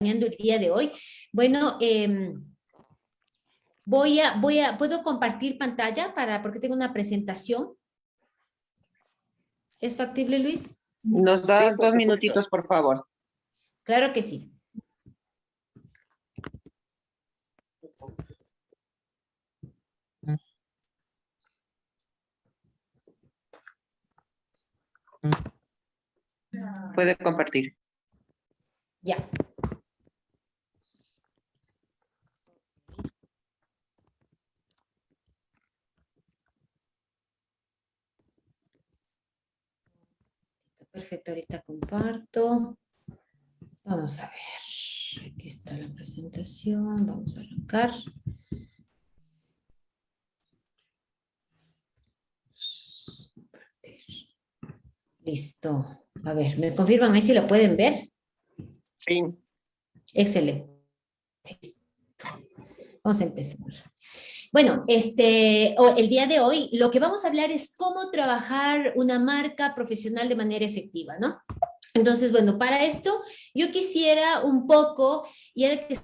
el día de hoy. Bueno, em, voy, a, voy a, ¿puedo compartir pantalla para, porque tengo una presentación? ¿Es factible, Luis? Nos da dos minutitos, por favor. Claro que sí. Puede compartir. Ya. Perfecto, ahorita comparto. Vamos a ver. Aquí está la presentación. Vamos a arrancar. Listo. A ver, ¿me confirman ahí si lo pueden ver? Sí. Excelente. Vamos a empezar. Bueno, este, el día de hoy lo que vamos a hablar es cómo trabajar una marca profesional de manera efectiva, ¿no? Entonces, bueno, para esto yo quisiera un poco, ya que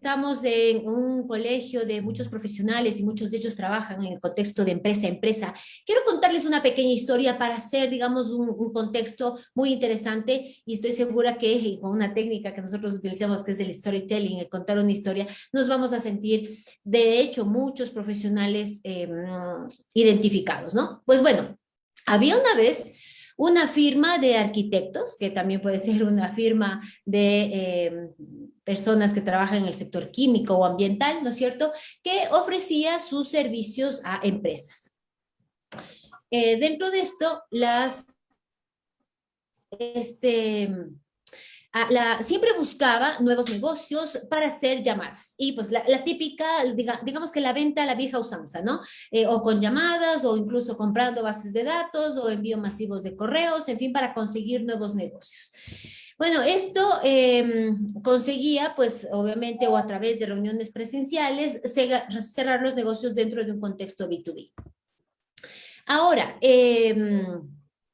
estamos en un colegio de muchos profesionales y muchos de ellos trabajan en el contexto de empresa a empresa. Quiero contarles una pequeña historia para hacer, digamos, un, contexto muy interesante y estoy segura que con una técnica que nosotros utilizamos, que es el storytelling, el contar una historia, nos vamos a sentir, de hecho, muchos profesionales em, identificados, ¿no? Pues bueno, había una vez una firma de arquitectos, que también puede ser una firma de em, personas que trabajan en el sector químico o ambiental, ¿no es cierto?, que ofrecía sus servicios a empresas. Eh, dentro de esto, las, este, la, siempre buscaba nuevos negocios para hacer llamadas. Y pues la, típica, digamos que la venta a la vieja usanza, ¿no? Eh, o con llamadas, o incluso comprando bases de datos, o envío masivos de correos, en fin, para conseguir nuevos negocios. Bueno, esto em, conseguía, pues obviamente, o a través de reuniones presenciales, cerrar los negocios dentro de un contexto B2B. Ahora, eh,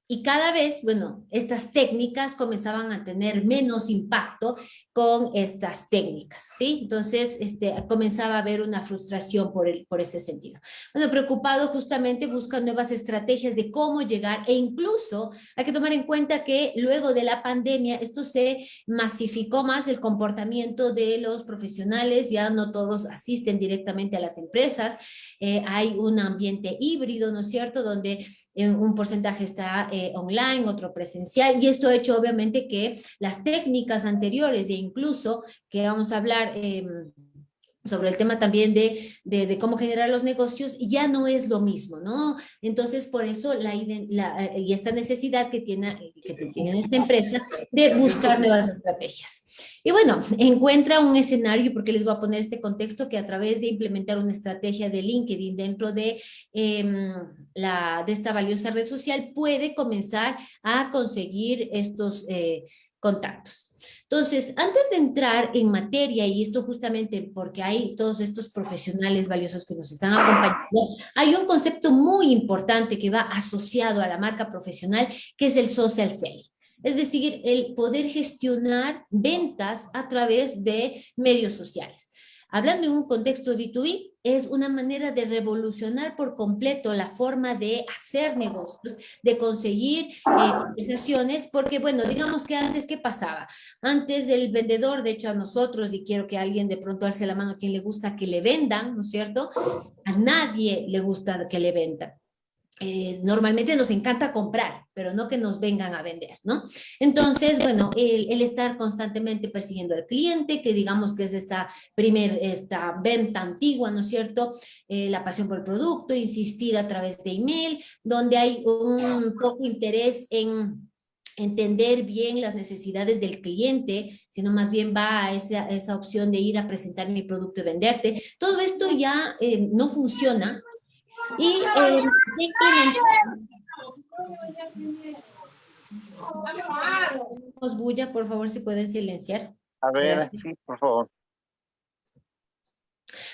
y cada vez, bueno, estas técnicas comenzaban a tener menos impacto con estas técnicas, ¿sí? Entonces, este, comenzaba a haber una frustración por, el, por este sentido. Bueno, preocupado justamente busca nuevas estrategias de cómo llegar e incluso hay que tomar en cuenta que luego de la pandemia esto se masificó más el comportamiento de los profesionales, ya no todos asisten directamente a las empresas, eh, hay un ambiente híbrido, ¿no es cierto?, donde eh, un porcentaje está eh, online, otro presencial, y esto ha hecho obviamente que las técnicas anteriores e incluso que vamos a hablar em, sobre el tema también de, de, cómo generar los negocios, ya no es lo mismo, ¿no? Entonces, por eso, la, la, y esta necesidad que tiene, que tiene esta empresa de buscar nuevas estrategias. Y bueno, encuentra un escenario, porque les voy a poner este contexto, que a través de implementar una estrategia de LinkedIn dentro de, em, la, de esta valiosa red social, puede comenzar a conseguir estos eh, contactos. Entonces, antes de entrar en materia, y esto justamente porque hay todos estos profesionales valiosos que nos están acompañando, hay un concepto muy importante que va asociado a la marca profesional, que es el social selling. Es decir, el poder gestionar ventas a través de medios sociales. Hablando en un contexto de B2B, es una manera de revolucionar por completo la forma de hacer negocios, de conseguir eh, conversaciones, porque bueno, digamos que antes, ¿qué pasaba? Antes el vendedor, de hecho a nosotros, y quiero que alguien de pronto alce la mano a quien le gusta que le vendan, ¿no es cierto? A nadie le gusta que le vendan. Eh, normalmente nos encanta comprar, pero no que nos vengan a vender, ¿no? Entonces, bueno, el, estar constantemente persiguiendo al cliente, que digamos que es esta primer, esta venta antigua, ¿no es cierto? Eh, la pasión por el producto, insistir a través de email, donde hay un poco interés en entender bien las necesidades del cliente, sino más bien va a esa, esa opción de ir a presentar mi producto y venderte. Todo esto ya eh, no funciona y eh, bulla, por favor, si pueden silenciar. A ver, sí, por favor.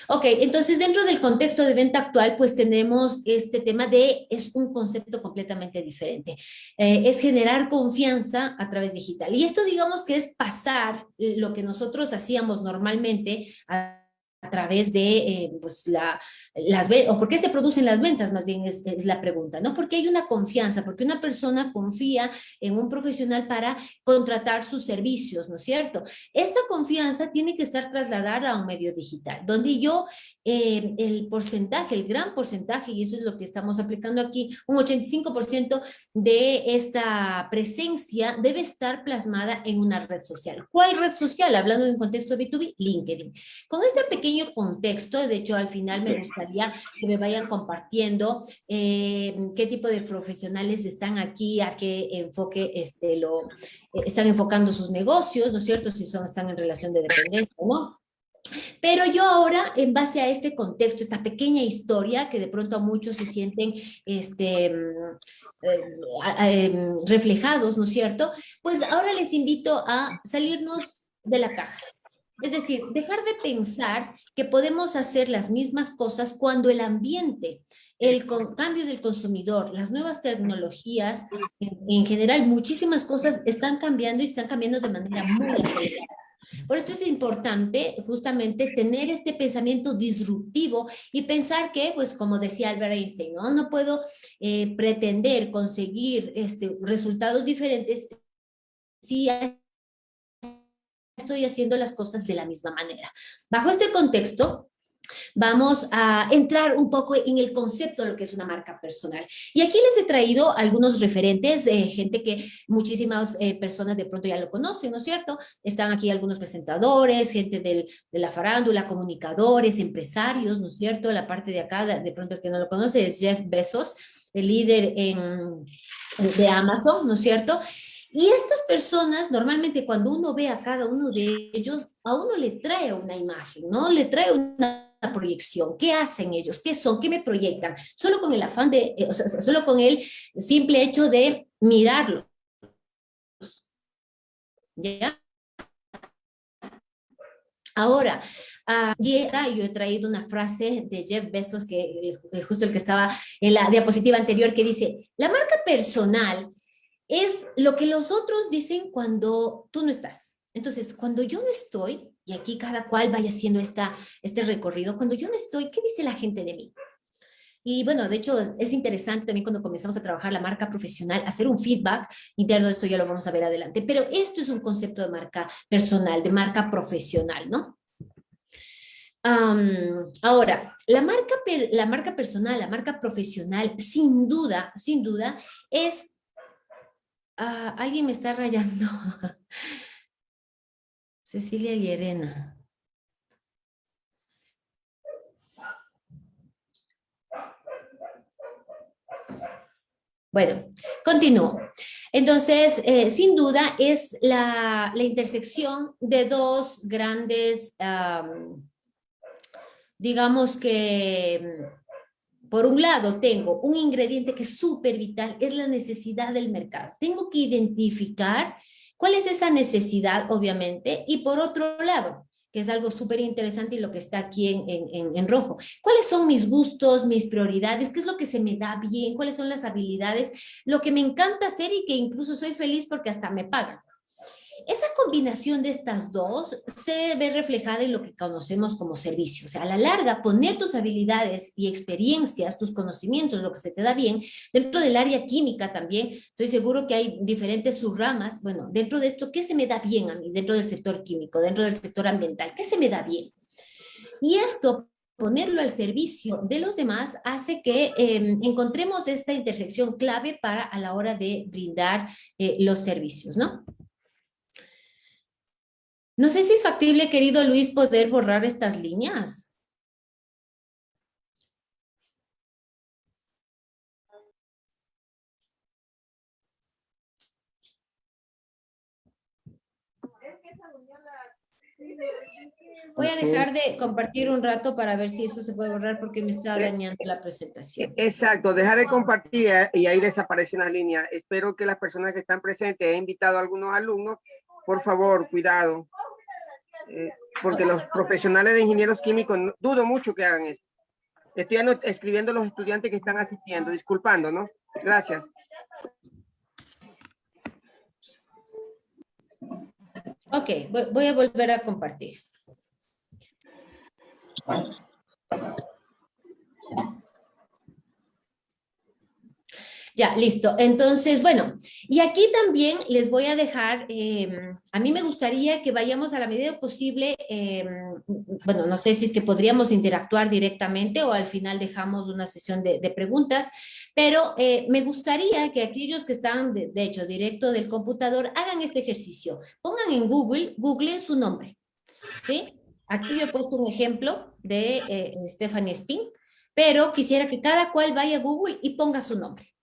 Ok, entonces dentro del contexto de venta actual, pues tenemos este tema de, es un concepto completamente diferente. Eh, es generar confianza a través digital. Y esto digamos que es pasar lo que nosotros hacíamos normalmente a a través de eh, pues la, las o por qué se producen las ventas, más bien es, la pregunta, ¿no? Porque hay una confianza, porque una persona confía en un profesional para contratar sus servicios, ¿no es cierto? Esta confianza tiene que estar trasladada a un medio digital, donde yo eh, el porcentaje, el gran porcentaje, y eso es lo que estamos aplicando aquí, un 85% de esta presencia debe estar plasmada en una red social. ¿Cuál red social? Hablando de un contexto B2B, LinkedIn. Con este pequeño contexto, de hecho al final me gustaría que me vayan compartiendo eh, qué tipo de profesionales están aquí, a qué enfoque este, lo, eh, están enfocando sus negocios, ¿no es cierto? Si son, están en relación de dependencia o no. Pero yo ahora, en base a este contexto, esta pequeña historia, que de pronto a muchos se sienten este, eh, em, reflejados, ¿no es cierto? Pues ahora les invito a salirnos de la caja. Es decir, dejar de pensar que podemos hacer las mismas cosas cuando el ambiente, el cambio del consumidor, las nuevas tecnologías, en, en general, muchísimas cosas están cambiando y están cambiando de manera muy acelerada. Por esto es importante justamente tener este pensamiento disruptivo y pensar que, pues como decía Albert Einstein, no, no puedo eh, pretender conseguir este, resultados diferentes si estoy haciendo las cosas de la misma manera. Bajo este contexto, vamos a entrar un poco en el concepto de lo que es una marca personal. Y aquí les he traído algunos referentes, eh, gente que muchísimas eh, personas de pronto ya lo conocen, ¿no es cierto? Están aquí algunos presentadores, gente del, de la farándula, comunicadores, empresarios, ¿no es cierto? La parte de acá, de, pronto el que no lo conoce es Jeff Bezos, el líder en, de Amazon, ¿no es cierto? Y estas personas, normalmente cuando uno ve a cada uno de ellos, a uno le trae una imagen, ¿no? Le trae una proyección. ¿Qué hacen ellos? ¿Qué son? ¿Qué me proyectan? Solo con el afán de, eh, o sea, solo con el simple hecho de mirarlos. ¿Ya? Ahora, uh, yo he traído una frase de Jeff Bezos, que justo el que estaba en la diapositiva anterior, que dice, la marca personal es lo que los otros dicen cuando tú no estás. Entonces, cuando yo no estoy, y aquí cada cual vaya haciendo esta, este recorrido, cuando yo no estoy, ¿qué dice la gente de mí? Y bueno, de hecho es interesante también cuando comenzamos a trabajar la marca profesional, hacer un feedback interno, esto ya lo vamos a ver adelante, pero esto es un concepto de marca personal, de marca profesional, ¿no? ahora, la marca, la marca personal, la marca profesional, sin duda, sin duda, es... Ah, alguien me está rayando. Cecilia Llerena. Bueno, continúo. Entonces, eh, sin duda, es la, intersección de dos grandes, digamos que, por un lado, tengo un ingrediente que es súper vital, es la necesidad del mercado. Tengo que identificar ¿Cuál es esa necesidad, obviamente? Y por otro lado, que es algo súper interesante y lo que está aquí en, en, en, rojo. ¿Cuáles son mis gustos, mis prioridades? ¿Qué es lo que se me da bien? ¿Cuáles son las habilidades? Lo que me encanta hacer y que incluso soy feliz porque hasta me pagan. Esa combinación de estas dos se ve reflejada en lo que conocemos como servicio. O sea, a la larga, poner tus habilidades y experiencias, tus conocimientos, lo que se te da bien, dentro del área química también, estoy seguro que hay diferentes subramas. Bueno, dentro de esto, ¿qué se me da bien a mí? Dentro del sector químico, dentro del sector ambiental, ¿qué se me da bien? Y esto ponerlo al servicio de los demás hace que em, encontremos esta intersección clave para a la hora de brindar eh, los servicios, ¿no? No sé si es factible, querido Luis, poder borrar estas líneas. Voy a dejar de compartir un rato para ver si eso se puede borrar porque me está dañando la presentación. Exacto, dejar de compartir eh, y ahí desaparece la línea. Espero que las personas que están presentes, he invitado a algunos alumnos, por favor, cuidado. Eh, porque los profesionales de ingenieros químicos dudo mucho que hagan esto. Estoy escribiendo a los estudiantes que están asistiendo, disculpando, ¿no? Gracias. Ok, voy, voy a volver a compartir. Ya, listo. Entonces, bueno, y aquí también les voy a dejar, eh, a mí me gustaría que vayamos a la medida posible, eh, bueno, no sé si es que podríamos interactuar directamente o al final dejamos una sesión de, preguntas, pero eh, me gustaría que aquellos que están, de, de hecho, directo del computador, hagan este ejercicio. Pongan en Google, Google su nombre, ¿sí? Aquí yo he puesto un ejemplo de eh, Stephanie Spin, pero quisiera que cada cual vaya a Google y ponga su nombre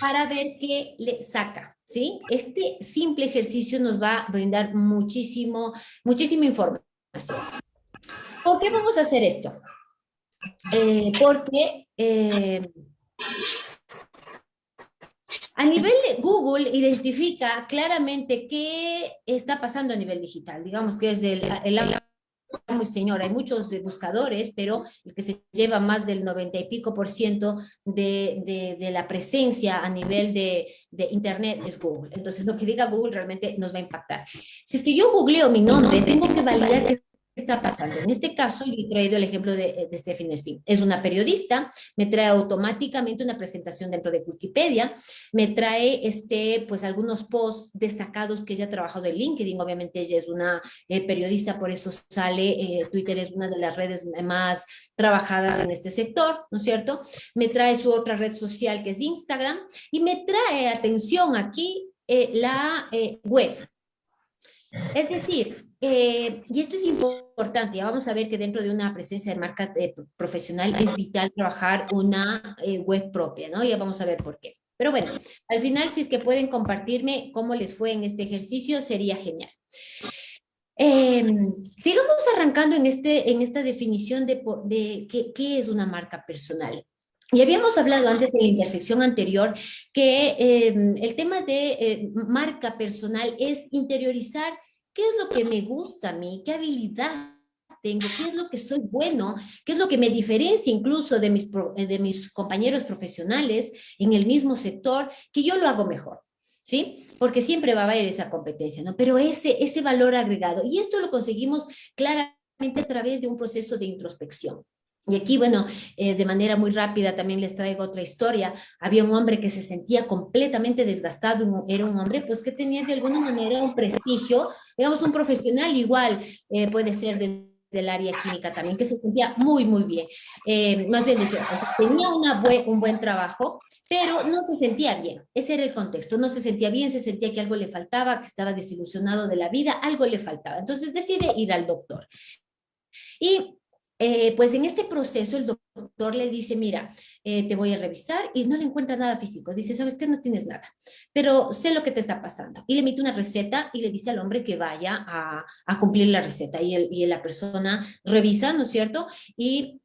para ver qué le saca, ¿sí? Este simple ejercicio nos va a brindar muchísimo, muchísima información. ¿Por qué vamos a hacer esto? Eh, porque eh, a nivel de Google identifica claramente qué está pasando a nivel digital, digamos que es el, el muy señor, hay muchos buscadores, pero el que se lleva más del 90 y pico por ciento de, de, de la presencia a nivel de, de, Internet es Google. Entonces, lo que diga Google realmente nos va a impactar. Si es que yo googleo mi nombre, tengo que validar que está pasando. En este caso, yo he traído el ejemplo de, de Stephanie Spin. Es una periodista, me trae automáticamente una presentación dentro de Wikipedia, me trae este, pues, algunos posts destacados que ella ha trabajado en LinkedIn. Obviamente ella es una eh, periodista, por eso sale, eh, Twitter es una de las redes más trabajadas en este sector, ¿no es cierto? Me trae su otra red social que es Instagram y me trae, atención aquí, eh, la web. Es decir, eh, y esto es importante, ya vamos a ver que dentro de una presencia de marca eh, profesional es vital trabajar una eh, web propia, ¿no? Ya vamos a ver por qué. Pero bueno, al final si es que pueden compartirme cómo les fue en este ejercicio, sería genial. sigamos arrancando en, este, en esta definición de, de qué, qué es una marca personal. Y habíamos hablado antes de la intersección anterior que eh, el tema de eh, marca personal es interiorizar qué es lo que me gusta a mí, qué habilidad tengo, qué es lo que soy bueno, qué es lo que me diferencia incluso de mis, mis compañeros profesionales en el mismo sector, que yo lo hago mejor. ¿Sí? Porque siempre va a haber esa competencia, ¿no? Pero ese valor agregado, y esto lo conseguimos claramente a través de un proceso de introspección. Y aquí, bueno, eh, de manera muy rápida también les traigo otra historia. Había un hombre que se sentía completamente desgastado, era un hombre pues que tenía de alguna manera un prestigio, digamos un profesional igual, eh, puede ser desde el área química también, que se sentía muy, muy bien. Eh, más bien tenía una buen, un buen trabajo, pero no se sentía bien. Ese era el contexto, no se sentía bien, se sentía que algo le faltaba, que estaba desilusionado de la vida, algo le faltaba. Entonces decide ir al doctor. Y eh, pues en este proceso el doctor le dice, mira, eh, te voy a revisar y no le encuentra nada físico. Dice, ¿sabes qué? No tienes nada, pero sé lo que te está pasando. Y le emite una receta y le dice al hombre que vaya a, cumplir la receta. Y, el, y, la persona revisa, ¿no es cierto? Y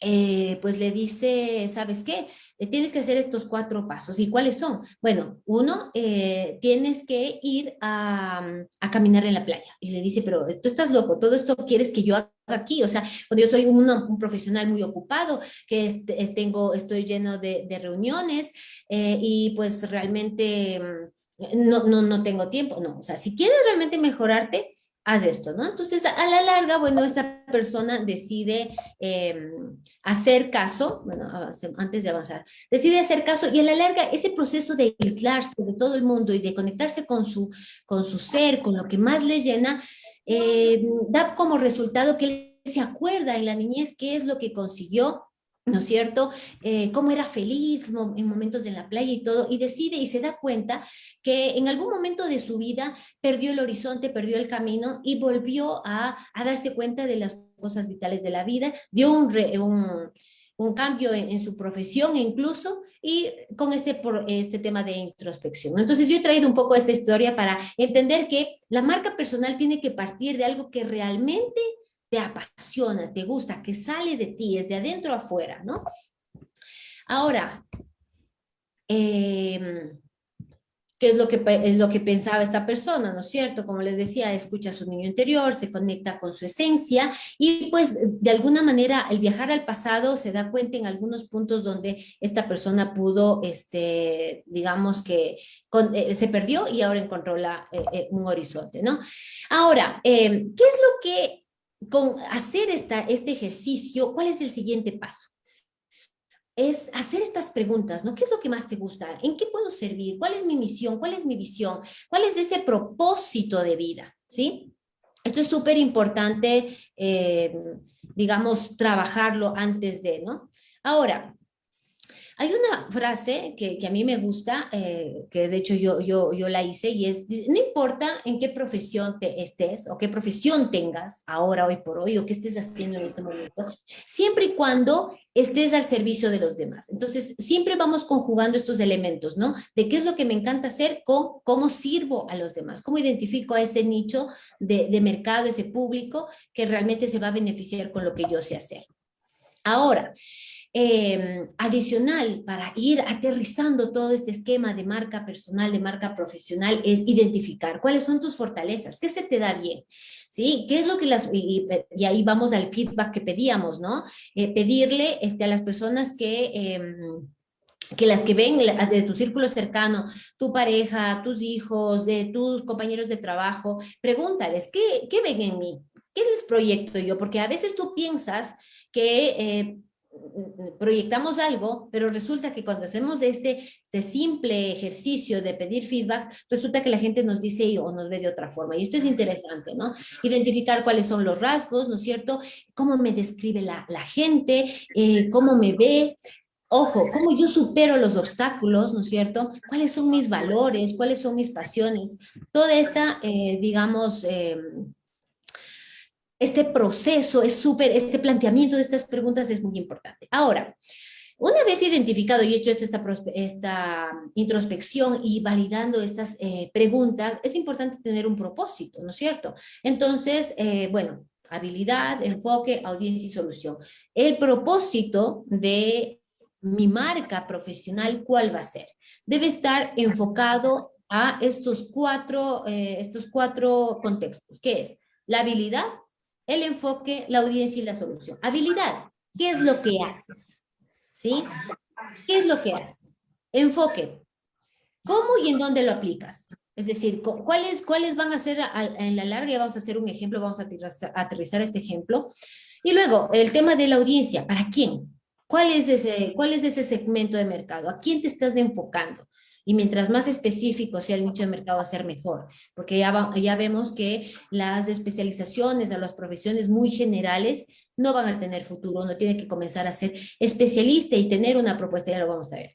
eh, pues le dice, ¿sabes qué? Tienes que hacer estos cuatro pasos. ¿Y cuáles son? Bueno, uno, eh, tienes que ir a, a, caminar en la playa. Y le dice, pero tú estás loco, todo esto quieres que yo haga aquí. O sea, cuando yo soy un, profesional muy ocupado, que este, tengo, estoy lleno de, de reuniones eh, y pues realmente no, no, no tengo tiempo. No, o sea, si quieres realmente mejorarte, haz esto, ¿no? Entonces, a la larga, bueno, esta persona decide eh, hacer caso, bueno, antes de avanzar, decide hacer caso y a la larga ese proceso de aislarse de todo el mundo y de conectarse con su, con su ser, con lo que más le llena, eh, da como resultado que él se acuerda en la niñez qué es lo que consiguió, ¿no es cierto? Eh, cómo era feliz en momentos en la playa y todo, y decide y se da cuenta que en algún momento de su vida perdió el horizonte, perdió el camino y volvió a, a darse cuenta de las cosas vitales de la vida, dio un, re, un, un cambio en, en, su profesión incluso, y con este, por, este tema de introspección. Entonces yo he traído un poco esta historia para entender que la marca personal tiene que partir de algo que realmente te apasiona, te gusta, que sale de ti, es de adentro afuera, ¿no? Ahora, eh, qué es lo que, es lo que pensaba esta persona, ¿no es cierto? Como les decía, escucha a su niño interior, se conecta con su esencia y pues de alguna manera el viajar al pasado se da cuenta en algunos puntos donde esta persona pudo, este, digamos que eh, se perdió y ahora encontró la, eh, eh, un horizonte, ¿no? Ahora, ¿qué es lo que con hacer esta, este ejercicio, cuál es el siguiente paso? es hacer estas preguntas, ¿no? ¿Qué es lo que más te gusta? ¿En qué puedo servir? ¿Cuál es mi misión? ¿Cuál es mi visión? ¿Cuál es ese propósito de vida? ¿Sí? Esto es súper importante, eh, digamos, trabajarlo antes de, ¿no? Ahora, hay una frase que, a mí me gusta, eh, que de hecho yo, yo, yo la hice, y es, no importa en qué profesión te estés o qué profesión tengas ahora, hoy por hoy, o qué estés haciendo en este momento, siempre y cuando estés al servicio de los demás. Entonces, siempre vamos conjugando estos elementos, ¿no? De qué es lo que me encanta hacer con cómo sirvo a los demás, cómo identifico a ese nicho de, de mercado, ese público que realmente se va a beneficiar con lo que yo sé hacer. Ahora, Em, adicional para ir aterrizando todo este esquema de marca personal, de marca profesional, es identificar cuáles son tus fortalezas, qué se te da bien, ¿sí? ¿Qué es lo que las, y, ahí vamos al feedback que pedíamos, ¿no? Eh, pedirle este, a las personas que... Em, que las que ven de tu círculo cercano, tu pareja, tus hijos, de tus compañeros de trabajo, pregúntales, ¿qué, qué ven en mí? ¿Qué les proyecto yo? Porque a veces tú piensas que eh, proyectamos algo, pero resulta que cuando hacemos este, este simple ejercicio de pedir feedback, resulta que la gente nos dice o nos ve de otra forma. Y esto es interesante, ¿no? Identificar cuáles son los rasgos, ¿no es cierto? Cómo me describe la, la gente, eh, cómo me ve, Ojo, cómo yo supero los obstáculos, ¿no es cierto? ¿Cuáles son mis valores? ¿Cuáles son mis pasiones? Toda esta, eh, digamos, eh, este proceso es súper, este planteamiento de estas preguntas es muy importante. Ahora, una vez identificado y hecho esta, esta introspección y validando estas eh, preguntas, es importante tener un propósito, ¿no es cierto? Entonces, eh, bueno, habilidad, enfoque, audiencia y solución. El propósito de mi marca profesional, ¿cuál va a ser? Debe estar enfocado a estos cuatro, eh, estos cuatro contextos, ¿Qué es la habilidad, el enfoque, la audiencia y la solución. Habilidad, ¿qué es lo que haces? ¿Sí? ¿Qué es lo que haces? Enfoque, ¿cómo y en dónde lo aplicas? Es decir, ¿cuáles, cuáles van a ser en la larga? Vamos a hacer un ejemplo, vamos a aterrizar, este ejemplo. Y luego, el tema de la audiencia, ¿para quién? ¿Cuál es, ese, ¿Cuál es ese segmento de mercado? ¿A quién te estás enfocando? Y mientras más específico sea el nicho de mercado, va a ser mejor, porque ya, ya vemos que las especializaciones a las profesiones muy generales no van a tener futuro, uno tiene que comenzar a ser especialista y tener una propuesta, ya lo vamos a ver.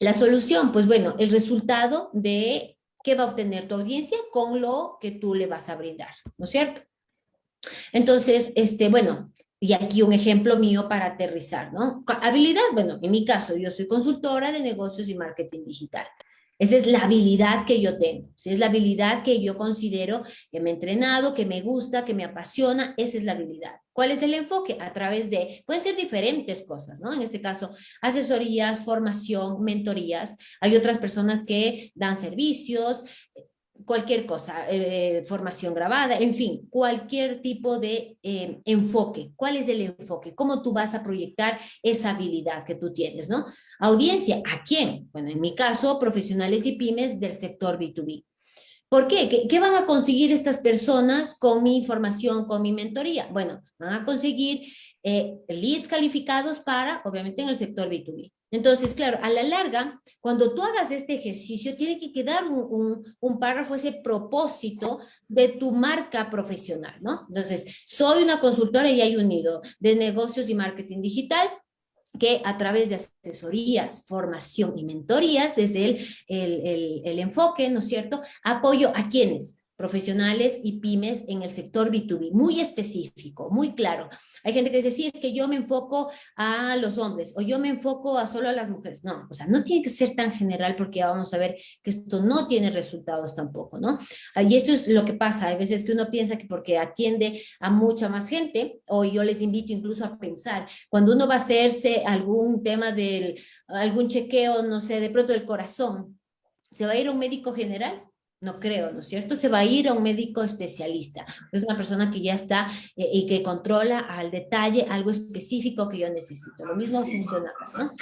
La solución, pues bueno, el resultado de qué va a obtener tu audiencia con lo que tú le vas a brindar, ¿no es cierto? Entonces, este, bueno, y aquí un ejemplo mío para aterrizar, ¿no? Habilidad, bueno, en mi caso, yo soy consultora de negocios y marketing digital. Esa es la habilidad que yo tengo, es la habilidad que yo considero que me he entrenado, que me gusta, que me apasiona, esa es la habilidad. ¿Cuál es el enfoque? A través de, pueden ser diferentes cosas, ¿no? En este caso, asesorías, formación, mentorías. Hay otras personas que dan servicios, cualquier cosa, eh, formación grabada, en fin, cualquier tipo de eh, enfoque. ¿Cuál es el enfoque? ¿Cómo tú vas a proyectar esa habilidad que tú tienes, no? Audiencia, ¿a quién? Bueno, en mi caso, profesionales y pymes del sector B2B. ¿Por qué? ¿Qué, van a conseguir estas personas con mi información, con mi mentoría? Bueno, van a conseguir eh, leads calificados para, obviamente, en el sector B2B. Entonces, claro, a la larga, cuando tú hagas este ejercicio, tiene que quedar un, un, párrafo, ese propósito de tu marca profesional, ¿no? Entonces, soy una consultora y hay unido de negocios y marketing digital, que a través de asesorías, formación y mentorías es el, el, el, el enfoque, ¿no es cierto? Apoyo a quienes, profesionales y pymes en el sector B2B, muy específico, muy claro. Hay gente que dice, sí, es que yo me enfoco a los hombres o yo me enfoco a solo a las mujeres. No, o sea, no tiene que ser tan general porque ya vamos a ver que esto no tiene resultados tampoco, ¿no? Y esto es lo que pasa, hay veces que uno piensa que porque atiende a mucha más gente, o yo les invito incluso a pensar, cuando uno va a hacerse algún tema del, algún chequeo, no sé, de pronto del corazón, ¿Se va a ir a un médico general? No creo, ¿no es cierto? Se va a ir a un médico especialista. Es una persona que ya está eh, y que controla al detalle algo específico que yo necesito. Lo mismo funciona, ¿no?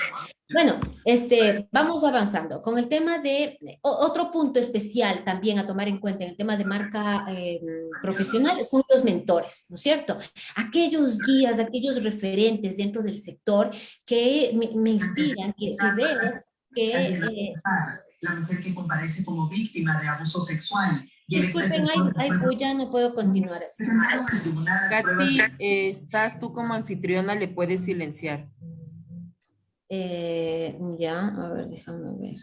Bueno, este, vamos avanzando. Con el tema de, otro punto especial también a tomar en cuenta en el tema de marca eh, profesional son los mentores, ¿no es cierto? Aquellos guías, aquellos referentes dentro del sector que me, inspiran, que, que veo que... Eh, la mujer que comparece como víctima de abuso sexual. Disculpen, ay, pues ya no puedo continuar así. Katy, eh, estás tú como anfitriona, le puedes silenciar. Eh, ya, a ver, déjame ver.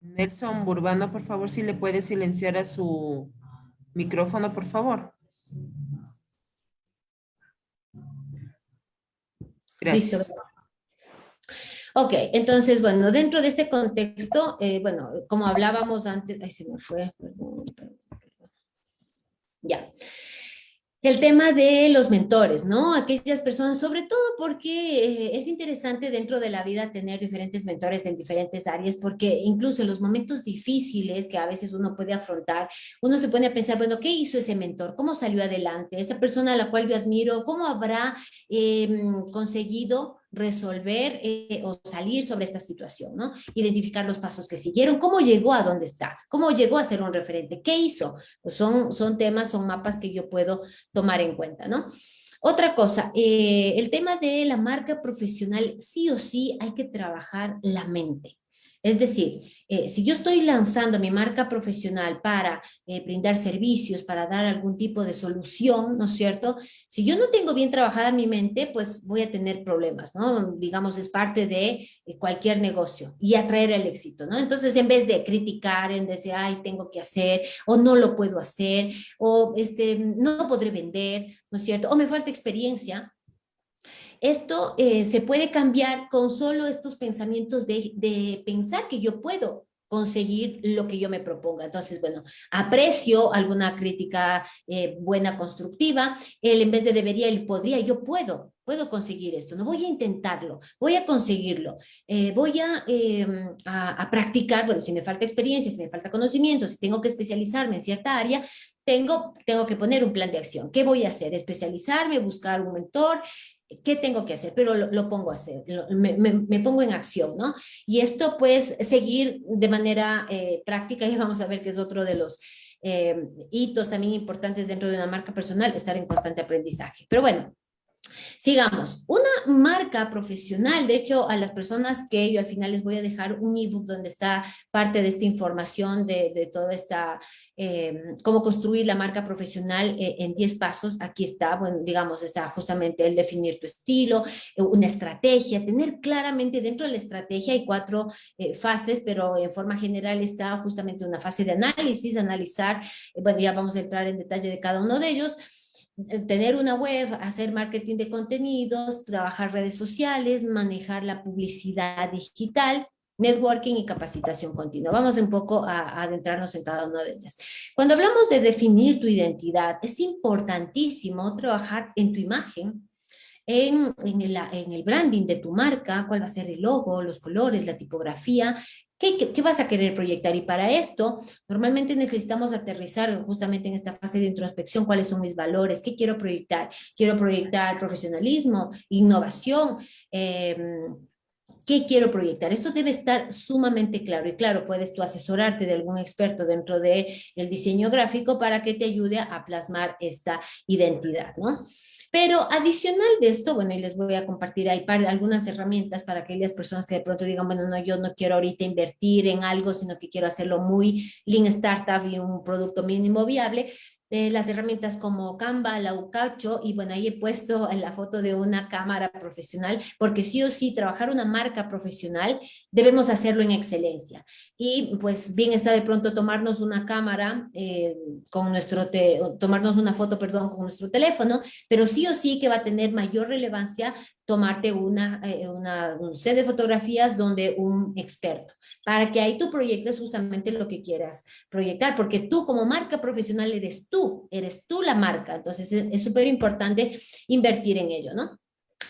Nelson Burbano, por favor, si le puedes silenciar a su micrófono, por favor. Gracias. Ok, entonces, bueno, dentro de este contexto, eh, bueno, como hablábamos antes, ay, se me fue. Ya. El tema de los mentores, ¿no? Aquellas personas, sobre todo porque eh, es interesante dentro de la vida tener diferentes mentores en diferentes áreas, porque incluso en los momentos difíciles que a veces uno puede afrontar, uno se pone a pensar, bueno, ¿qué hizo ese mentor? ¿Cómo salió adelante? Esta persona a la cual yo admiro, ¿cómo habrá em, conseguido resolver eh, o salir sobre esta situación, ¿no? Identificar los pasos que siguieron, cómo llegó a dónde está, cómo llegó a ser un referente, qué hizo. Pues son, son temas, son mapas que yo puedo tomar en cuenta, ¿no? Otra cosa, eh, el tema de la marca profesional, sí o sí hay que trabajar la mente. Es decir, eh, si yo estoy lanzando mi marca profesional para eh, brindar servicios, para dar algún tipo de solución, ¿no es cierto? Si yo no tengo bien trabajada mi mente, pues voy a tener problemas, ¿no? Digamos, es parte de eh, cualquier negocio y atraer el éxito, ¿no? Entonces, en vez de criticar, en decir, ay, tengo que hacer, o no lo puedo hacer, o este, no podré vender, ¿no es cierto? O me falta experiencia, esto eh, se puede cambiar con solo estos pensamientos de, pensar que yo puedo conseguir lo que yo me proponga. Entonces, bueno, aprecio alguna crítica eh, buena, constructiva, él en vez de debería, él podría, yo puedo, puedo conseguir esto, no voy a intentarlo, voy a conseguirlo, eh, voy a, a, practicar, bueno, si me falta experiencia, si me falta conocimiento, si tengo que especializarme en cierta área, tengo, tengo que poner un plan de acción. ¿Qué voy a hacer? Especializarme, buscar un mentor, ¿qué tengo que hacer? Pero lo, pongo a hacer, me, pongo en acción, ¿no? Y esto pues seguir de manera eh, práctica y vamos a ver que es otro de los eh, hitos también importantes dentro de una marca personal, estar en constante aprendizaje. Pero bueno, Sigamos, una marca profesional, de hecho a las personas que yo al final les voy a dejar un ebook donde está parte de esta información de, de toda esta, em, cómo construir la marca profesional eh, en 10 pasos, aquí está, bueno, digamos, está justamente el definir tu estilo, eh, una estrategia, tener claramente dentro de la estrategia hay cuatro eh, fases, pero en forma general está justamente una fase de análisis, analizar, bueno, ya vamos a entrar en detalle de cada uno de ellos, tener una web, hacer marketing de contenidos, trabajar redes sociales, manejar la publicidad digital, networking y capacitación continua. Vamos un poco a, adentrarnos en cada una de ellas. Cuando hablamos de definir tu identidad, es importantísimo trabajar en tu imagen, en, el, en, el, branding de tu marca, cuál va a ser el logo, los colores, la tipografía, ¿Qué, vas a querer proyectar? Y para esto, normalmente necesitamos aterrizar justamente en esta fase de introspección, cuáles son mis valores, qué quiero proyectar. Quiero proyectar profesionalismo, innovación, em, ¿Qué quiero proyectar? Esto debe estar sumamente claro y claro, puedes tú asesorarte de algún experto dentro del el diseño gráfico para que te ayude a plasmar esta identidad, ¿no? Pero adicional de esto, bueno, y les voy a compartir algunas herramientas para aquellas personas que de pronto digan, bueno, no, yo no quiero ahorita invertir en algo, sino que quiero hacerlo muy lean startup y un producto mínimo viable las herramientas como Canva, la Ucacho, y bueno, ahí he puesto la foto de una cámara profesional, porque sí o sí, trabajar una marca profesional, debemos hacerlo en excelencia. Y pues bien está de pronto tomarnos una cámara eh, con nuestro, tomarnos una foto, perdón, con nuestro teléfono, pero sí o sí que va a tener mayor relevancia tomarte una, eh, una, un set de fotografías donde un experto, para que ahí tú proyectes justamente lo que quieras proyectar, porque tú como marca profesional eres tú, eres tú la marca, entonces es súper importante invertir en ello, ¿no?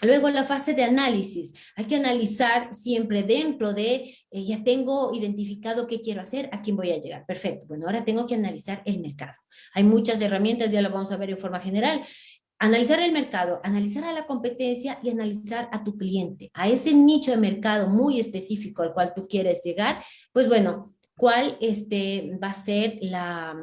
Luego la fase de análisis. Hay que analizar siempre dentro de, eh, ya tengo identificado qué quiero hacer, a quién voy a llegar. Perfecto. Bueno, ahora tengo que analizar el mercado. Hay muchas herramientas, ya lo vamos a ver en forma general. Analizar el mercado, analizar a la competencia y analizar a tu cliente, a ese nicho de mercado muy específico al cual tú quieres llegar, pues bueno, cuál este, va a ser la,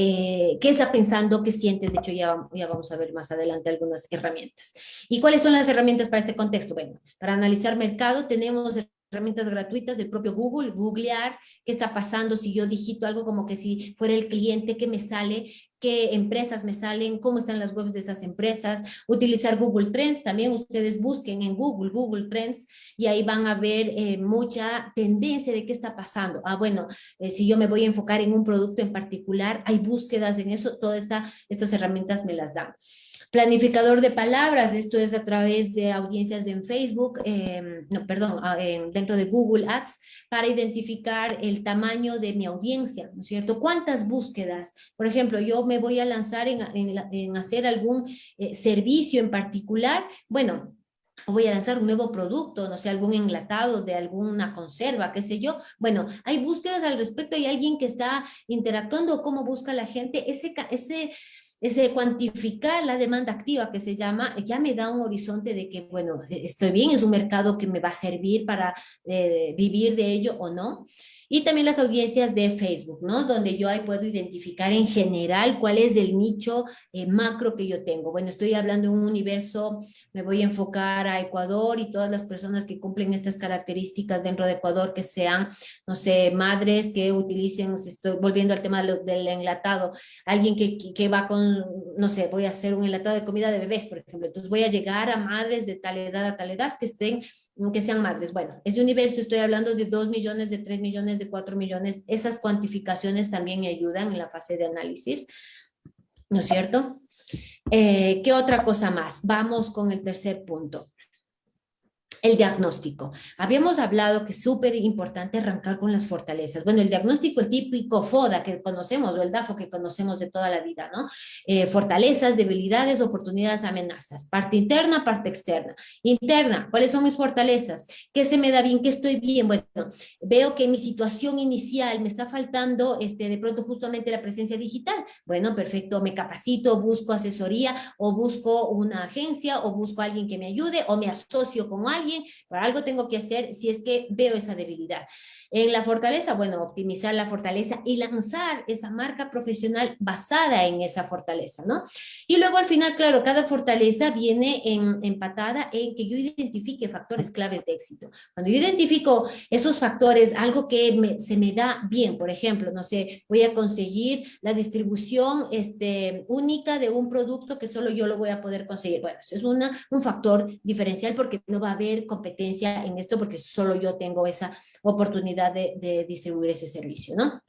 eh, qué está pensando, qué siente, de hecho ya, ya vamos a ver más adelante algunas herramientas. ¿Y cuáles son las herramientas para este contexto? Bueno, para analizar mercado tenemos herramientas gratuitas del propio Google, googlear qué está pasando, si yo digito algo como que si fuera el cliente que me sale, qué empresas me salen, cómo están las webs de esas empresas, utilizar Google Trends, también ustedes busquen en Google, Google Trends, y ahí van a ver eh, mucha tendencia de qué está pasando. Ah, bueno, eh, si yo me voy a enfocar en un producto en particular, hay búsquedas en eso, todas esta, estas herramientas me las dan. Planificador de palabras, esto es a través de audiencias en Facebook, em, no, perdón, ah, dentro de Google Ads, para identificar el tamaño de mi audiencia, ¿no es cierto? ¿Cuántas búsquedas? Por ejemplo, yo me voy a lanzar en, hacer algún eh, servicio en particular, bueno, voy a lanzar un nuevo producto, no sé, algún enlatado de alguna conserva, qué sé yo. Bueno, hay búsquedas al respecto, hay alguien que está interactuando, cómo busca la gente, ese, ese ese cuantificar la demanda activa que se llama, ya me da un horizonte de que, bueno, estoy bien, es un mercado que me va a servir para eh, vivir de ello o no. Y también las audiencias de Facebook, ¿no? Donde yo ahí puedo identificar en general cuál es el nicho eh, macro que yo tengo. Bueno, estoy hablando de un universo, me voy a enfocar a Ecuador y todas las personas que cumplen estas características dentro de Ecuador, que sean, no sé, madres que utilicen, estoy volviendo al tema del enlatado, alguien que, que va con, no sé, voy a hacer un enlatado de comida de bebés, por ejemplo. Entonces voy a llegar a madres de tal edad a tal edad que estén que sean madres. Bueno, ese universo estoy hablando de 2 millones, de 3 millones, de 4 millones. Esas cuantificaciones también ayudan en la fase de análisis, ¿no es cierto? Eh, ¿Qué otra cosa más? Vamos con el tercer punto el diagnóstico. Habíamos hablado que es súper importante arrancar con las fortalezas. Bueno, el diagnóstico, el típico FODA que conocemos o el DAFO que conocemos de toda la vida, ¿no? Eh, fortalezas, debilidades, oportunidades, amenazas. Parte interna, parte externa. Interna, ¿cuáles son mis fortalezas? ¿Qué se me da bien? ¿Qué estoy bien? Bueno, veo que en mi situación inicial me está faltando este, de pronto justamente la presencia digital. Bueno, perfecto, me capacito, busco asesoría o busco una agencia o busco alguien que me ayude o me asocio con alguien pero algo tengo que hacer si es que veo esa debilidad. En la fortaleza, bueno, optimizar la fortaleza y lanzar esa marca profesional basada en esa fortaleza, ¿no? Y luego al final, claro, cada fortaleza viene en, empatada en que yo identifique factores claves de éxito. Cuando yo identifico esos factores, algo que se me da bien, por ejemplo, no sé, voy a conseguir la distribución este, única de un producto que solo yo lo voy a poder conseguir. Bueno, eso es una, un factor diferencial porque no va a haber competencia en esto porque solo yo tengo esa oportunidad de, distribuir ese servicio, ¿no?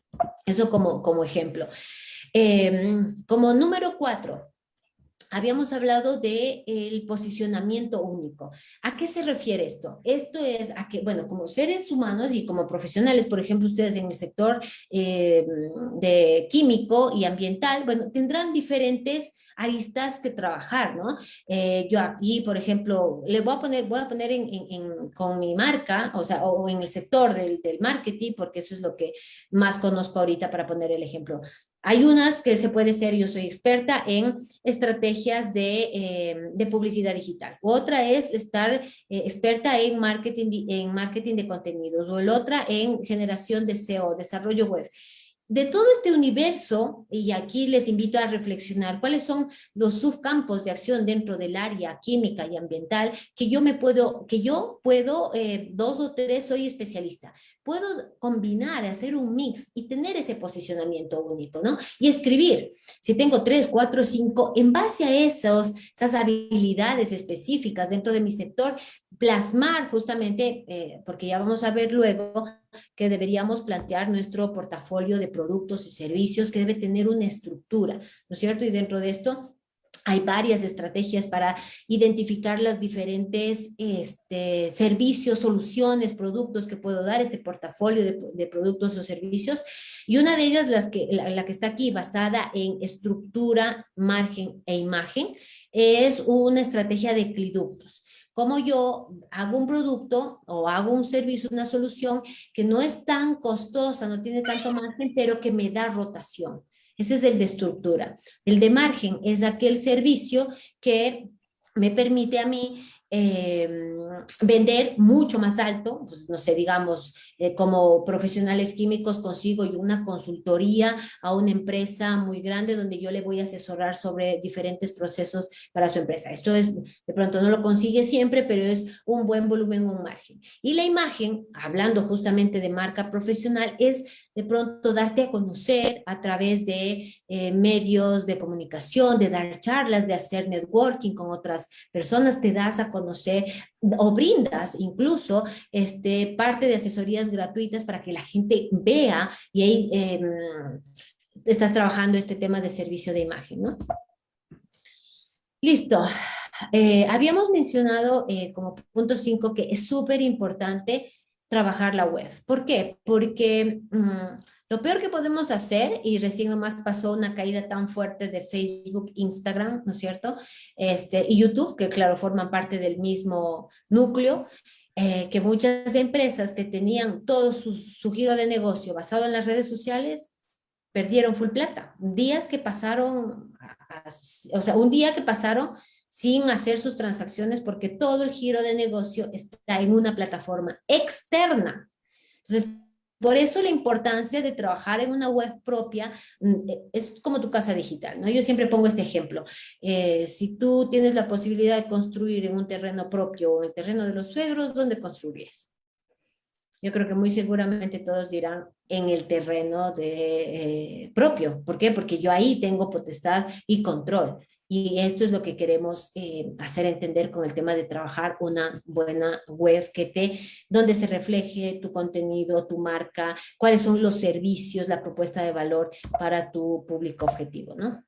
Eso como, como ejemplo. Em, como número cuatro, habíamos hablado de el posicionamiento único. ¿A qué se refiere esto? Esto es a que, bueno, como seres humanos y como profesionales, por ejemplo, ustedes en el sector em, de químico y ambiental, bueno, tendrán diferentes aristas que trabajar, ¿no? Eh, yo aquí, por ejemplo, le voy a poner, voy a poner con mi marca, o sea, o en el sector del, del marketing, porque eso es lo que más conozco ahorita para poner el ejemplo. Hay unas que se puede ser, yo soy experta en estrategias de, eh, publicidad digital. Otra es estar eh, experta en marketing, en marketing de contenidos o el otra en generación de SEO, desarrollo web de todo este universo, y aquí les invito a reflexionar cuáles son los subcampos de acción dentro del área química y ambiental que yo me puedo, que yo puedo, eh, dos o tres soy especialista, puedo combinar, hacer un mix y tener ese posicionamiento único, ¿no? Y escribir, si tengo tres, cuatro, cinco, en base a esos, esas habilidades específicas dentro de mi sector, plasmar justamente, eh, porque ya vamos a ver luego que deberíamos plantear nuestro portafolio de productos y servicios que debe tener una estructura, ¿no es cierto? Y dentro de esto hay varias estrategias para identificar los diferentes este, servicios, soluciones, productos que puedo dar, este portafolio de, productos o servicios. Y una de ellas, las que, la, que está aquí basada en estructura, margen e imagen, es una estrategia de cliductos. Como yo hago un producto o hago un servicio, una solución que no es tan costosa, no tiene tanto margen, pero que me da rotación. Ese es el de estructura. El de margen es aquel servicio que me permite a mí eh, vender mucho más alto, pues no sé, digamos, eh, como profesionales químicos consigo yo una consultoría a una empresa muy grande donde yo le voy a asesorar sobre diferentes procesos para su empresa. Esto es, de pronto no lo consigue siempre, pero es un buen volumen, un margen. Y la imagen, hablando justamente de marca profesional, es de pronto darte a conocer a través de eh, medios de comunicación, de dar charlas, de hacer networking con otras personas, te das a conocer o brindas incluso este, parte de asesorías gratuitas para que la gente vea y ahí eh, estás trabajando este tema de servicio de imagen, ¿no? Listo. Eh, habíamos mencionado eh, como punto 5 que es súper importante trabajar la web. ¿Por qué? Porque mmm, lo peor que podemos hacer, y recién nomás pasó una caída tan fuerte de Facebook, Instagram, ¿no es cierto? Este, y YouTube, que claro, forman parte del mismo núcleo, eh, que muchas empresas que tenían todo su, su, giro de negocio basado en las redes sociales, perdieron full plata. Días que pasaron, o sea, un día que pasaron sin hacer sus transacciones porque todo el giro de negocio está en una plataforma externa. Entonces, por eso la importancia de trabajar en una web propia mm, e, es como tu casa digital, ¿no? Yo siempre pongo este ejemplo. Eh, si tú tienes la posibilidad de construir en un terreno propio o en el terreno de los suegros, ¿dónde construirías? Yo creo que muy seguramente todos dirán en el terreno de, eh, propio. ¿Por qué? Porque yo ahí tengo potestad y control. Y esto es lo que queremos eh, hacer entender con el tema de trabajar una buena web que te, donde se refleje tu contenido, tu marca, cuáles son los servicios, la propuesta de valor para tu público objetivo, ¿no?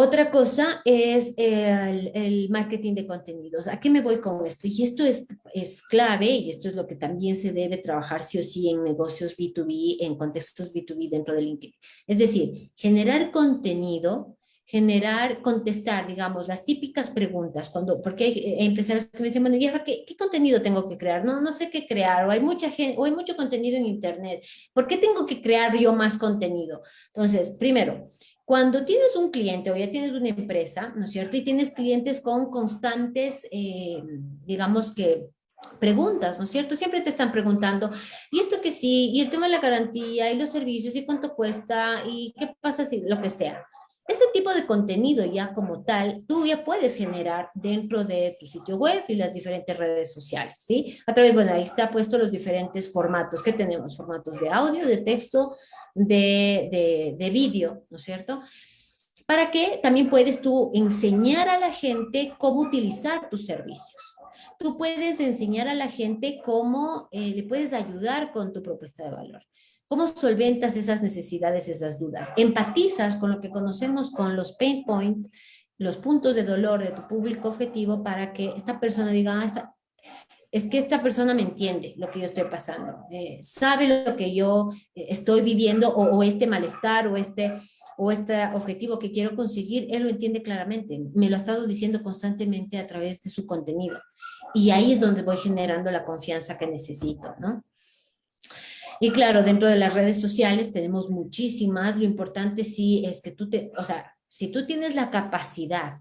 Otra cosa es el, marketing de contenidos. ¿A qué me voy con esto? Y esto es, es clave y esto es lo que también se debe trabajar sí o sí en negocios B2B, en contextos B2B dentro de LinkedIn. Es decir, generar contenido generar, contestar, digamos, las típicas preguntas, cuando, porque hay empresarios que me dicen, bueno, ¿y ¿qué, qué contenido tengo que crear? No, no sé qué crear, o hay, mucha gente, o hay mucho contenido en internet, ¿por qué tengo que crear yo más contenido? Entonces, primero, cuando tienes un cliente o ya tienes una empresa, ¿no es cierto? Y tienes clientes con constantes, eh, digamos que preguntas, ¿no es cierto? Siempre te están preguntando, ¿y esto que sí? ¿Y el tema de la garantía? ¿Y los servicios? ¿Y cuánto cuesta? ¿Y qué pasa si lo que sea? Este tipo de contenido ya como tal, tú ya puedes generar dentro de tu sitio web y las diferentes redes sociales, ¿sí? A través, bueno, ahí está puesto los diferentes formatos que tenemos, formatos de audio, de texto, de, de, de vídeo, ¿no es cierto? Para que también puedes tú enseñar a la gente cómo utilizar tus servicios. Tú puedes enseñar a la gente cómo eh, le puedes ayudar con tu propuesta de valor. ¿Cómo solventas esas necesidades, esas dudas? Empatizas con lo que conocemos con los pain points, los puntos de dolor de tu público objetivo para que esta persona diga, ah, esta, es que esta persona me entiende lo que yo estoy pasando, eh, sabe lo que yo eh, estoy viviendo o, o, este malestar o este, o este objetivo que quiero conseguir, él lo entiende claramente, me lo ha estado diciendo constantemente a través de su contenido. Y ahí es donde voy generando la confianza que necesito, ¿no? Y claro, dentro de las redes sociales tenemos muchísimas, lo importante sí es que tú te, o sea, si tú tienes la capacidad,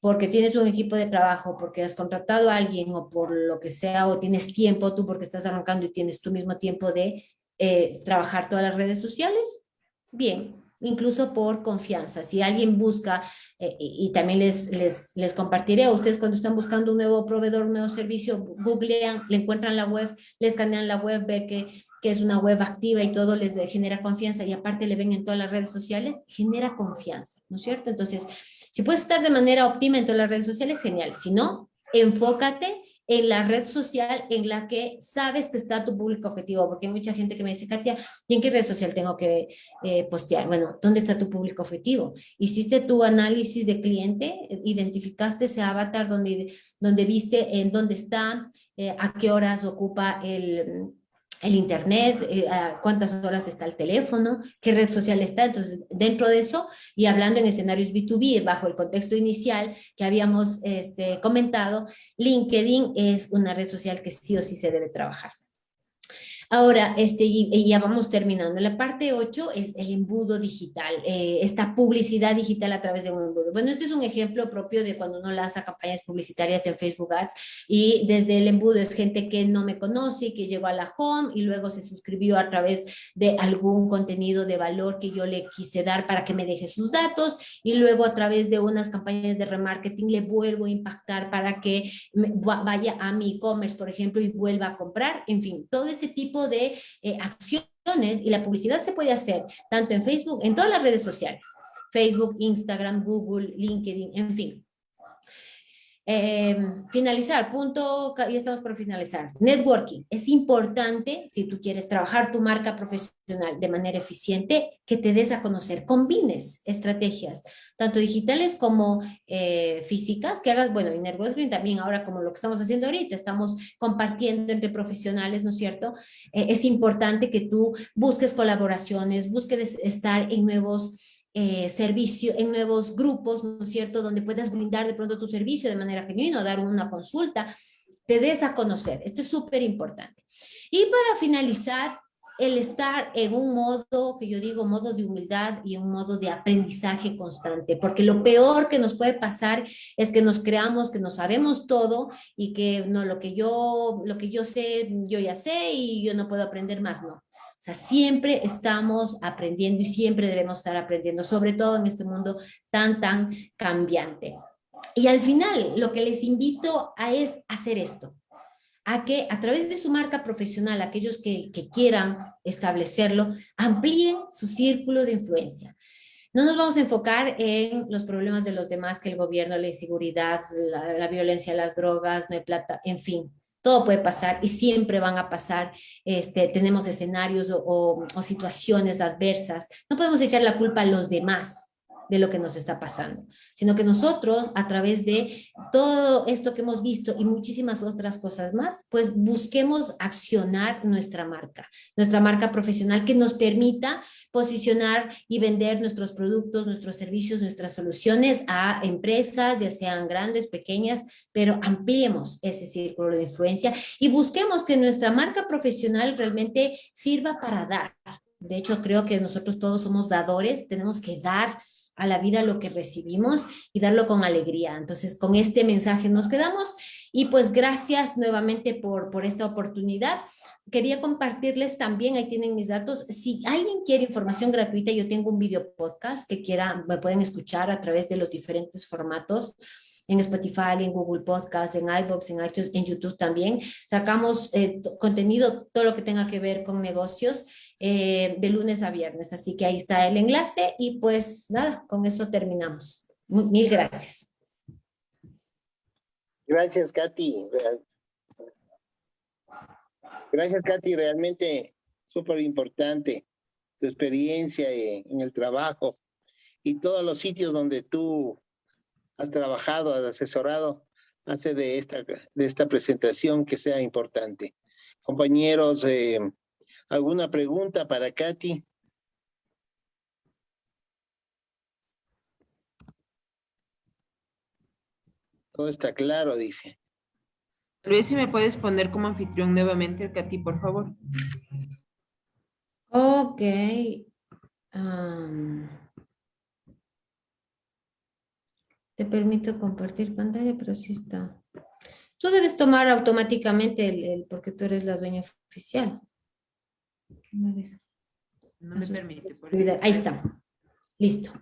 porque tienes un equipo de trabajo, porque has contratado a alguien o por lo que sea, o tienes tiempo tú porque estás arrancando y tienes tu mismo tiempo de eh, trabajar todas las redes sociales, bien, incluso por confianza. Si alguien busca, eh, y, también les, les, les, compartiré a ustedes cuando están buscando un nuevo proveedor, un nuevo servicio, googlean, le encuentran la web, le escanean la web, ve que que es una web activa y todo les genera confianza y aparte le ven en todas las redes sociales, genera confianza, ¿no es cierto? Entonces, si puedes estar de manera óptima en todas las redes sociales, genial. Si no, enfócate en la red social en la que sabes que está tu público objetivo, porque hay mucha gente que me dice, Katia, ¿y en qué red social tengo que eh, postear? Bueno, ¿dónde está tu público objetivo? ¿Hiciste tu análisis de cliente? ¿Identificaste ese avatar donde, donde viste en dónde está, eh, a qué horas ocupa el el internet, eh, cuántas horas está el teléfono, qué red social está. Entonces, dentro de eso, y hablando en escenarios B2B, bajo el contexto inicial que habíamos este, comentado, LinkedIn es una red social que sí o sí se debe trabajar. Ahora, este, y, ya vamos terminando. La parte 8 es el embudo digital, eh, esta publicidad digital a través de un embudo. Bueno, este es un ejemplo propio de cuando uno lanza campañas publicitarias en Facebook Ads y desde el embudo es gente que no me conoce, que llegó a la home y luego se suscribió a través de algún contenido de valor que yo le quise dar para que me deje sus datos y luego a través de unas campañas de remarketing le vuelvo a impactar para que vaya a mi e-commerce, por ejemplo, y vuelva a comprar. En fin, todo ese de eh, acciones y la publicidad se puede hacer tanto en Facebook, en todas las redes sociales, Facebook, Instagram, Google, LinkedIn, en fin. Eh, finalizar, punto, ya estamos por finalizar. Networking, es importante, si tú quieres trabajar tu marca profesional de manera eficiente, que te des a conocer, combines estrategias, tanto digitales como eh, físicas, que hagas, bueno, y networking también ahora como lo que estamos haciendo ahorita, estamos compartiendo entre profesionales, ¿no es cierto? Eh, es importante que tú busques colaboraciones, busques estar en nuevos eh, servicio, en nuevos grupos, ¿no es cierto?, donde puedas brindar de pronto tu servicio de manera genuina, dar una consulta, te des a conocer. Esto es súper importante. Y para finalizar, el estar en un modo, que yo digo, modo de humildad y un modo de aprendizaje constante, porque lo peor que nos puede pasar es que nos creamos que no sabemos todo y que no, lo que yo, lo que yo sé, yo ya sé y yo no puedo aprender más, no. O sea, siempre estamos aprendiendo y siempre debemos estar aprendiendo, sobre todo en este mundo tan, tan cambiante. Y al final, lo que les invito a es hacer esto, a que a través de su marca profesional, aquellos que, quieran establecerlo, amplíen su círculo de influencia. No nos vamos a enfocar en los problemas de los demás, que el gobierno, la inseguridad, la, la violencia, las drogas, no hay plata, en fin todo puede pasar y siempre van a pasar, este, tenemos escenarios o situaciones adversas. No podemos echar la culpa a los demás, de lo que nos está pasando, sino que nosotros a través de todo esto que hemos visto y muchísimas otras cosas más, pues busquemos accionar nuestra marca, nuestra marca profesional que nos permita posicionar y vender nuestros productos, nuestros servicios, nuestras soluciones a empresas, ya sean grandes, pequeñas, pero ampliemos ese círculo de influencia y busquemos que nuestra marca profesional realmente sirva para dar. De hecho, creo que nosotros todos somos dadores, tenemos que dar a la vida lo que recibimos y darlo con alegría. Entonces, con este mensaje nos quedamos y pues gracias nuevamente por, por esta oportunidad. Quería compartirles también, ahí tienen mis datos, si alguien quiere información gratuita, yo tengo un video podcast que quiera, me pueden escuchar a través de los diferentes formatos en Spotify, en Google Podcast, en iBox, en iTunes, en YouTube también. Sacamos eh, contenido, todo lo que tenga que ver con negocios eh, de lunes a viernes. Así que ahí está el enlace y pues nada, con eso terminamos. Mil gracias. Gracias, Katy. Gracias, Katy. Realmente súper importante tu experiencia en el trabajo y todos los sitios donde tú has trabajado, has asesorado, hace de esta, de esta presentación que sea importante. Compañeros, eh, ¿alguna pregunta para Katy? Todo está claro, dice. Luis, si me puedes poner como anfitrión nuevamente, Katy, por favor. Ok. Te permito compartir pantalla, pero sí está. Tú debes tomar automáticamente el, porque tú eres la dueña oficial. No, me permite. Por ahí está. Listo.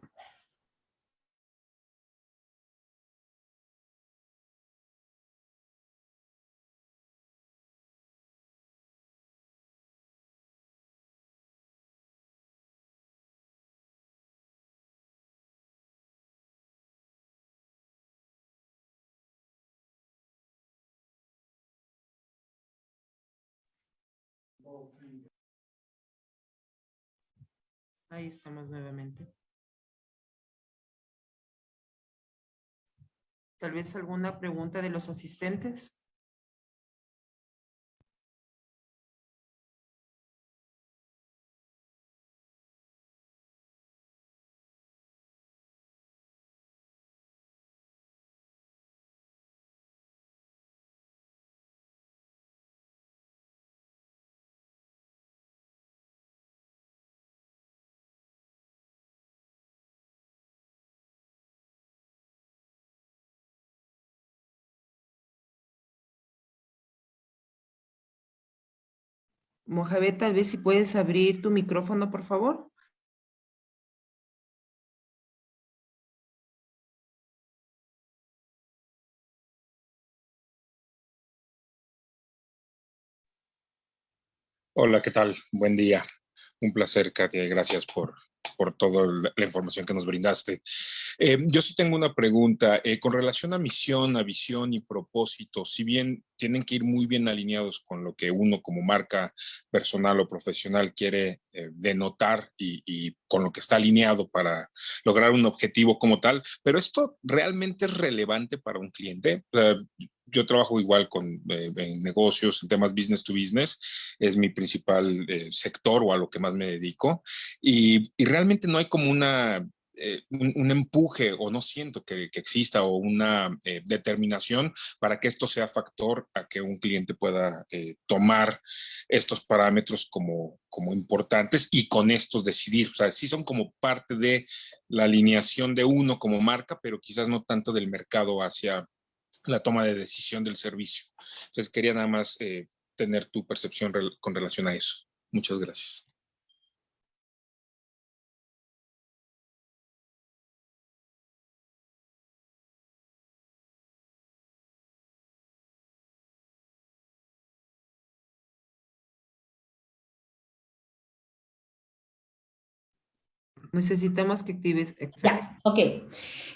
Ahí estamos nuevamente. Tal vez alguna pregunta de los asistentes. Mojave, tal vez si puedes abrir tu micrófono, por favor. Hola, ¿qué tal? Buen día. Un placer, Katia. Gracias por, por toda la información que nos brindaste. Eh, yo sí tengo una pregunta. Eh, con relación a misión, a visión y propósito, si bien tienen que ir muy bien alineados con lo que uno como marca personal o profesional quiere eh, denotar y, y, con lo que está alineado para lograr un objetivo como tal, pero esto realmente es relevante para un cliente. Yo trabajo igual con eh, en negocios, en temas business to business, es mi principal eh, sector o a lo que más me dedico, y, realmente no hay como una eh, un, un, empuje o no siento que, que exista o una determinación para que esto sea factor a que un cliente pueda tomar estos parámetros como, como importantes y con estos decidir. O sea, sí son como parte de la alineación de uno como marca, pero quizás no tanto del mercado hacia la toma de decisión del servicio. Entonces quería nada más eh, tener tu percepción con relación a eso. Muchas gracias. Necesitamos que actives. Exacto. Ya, ok.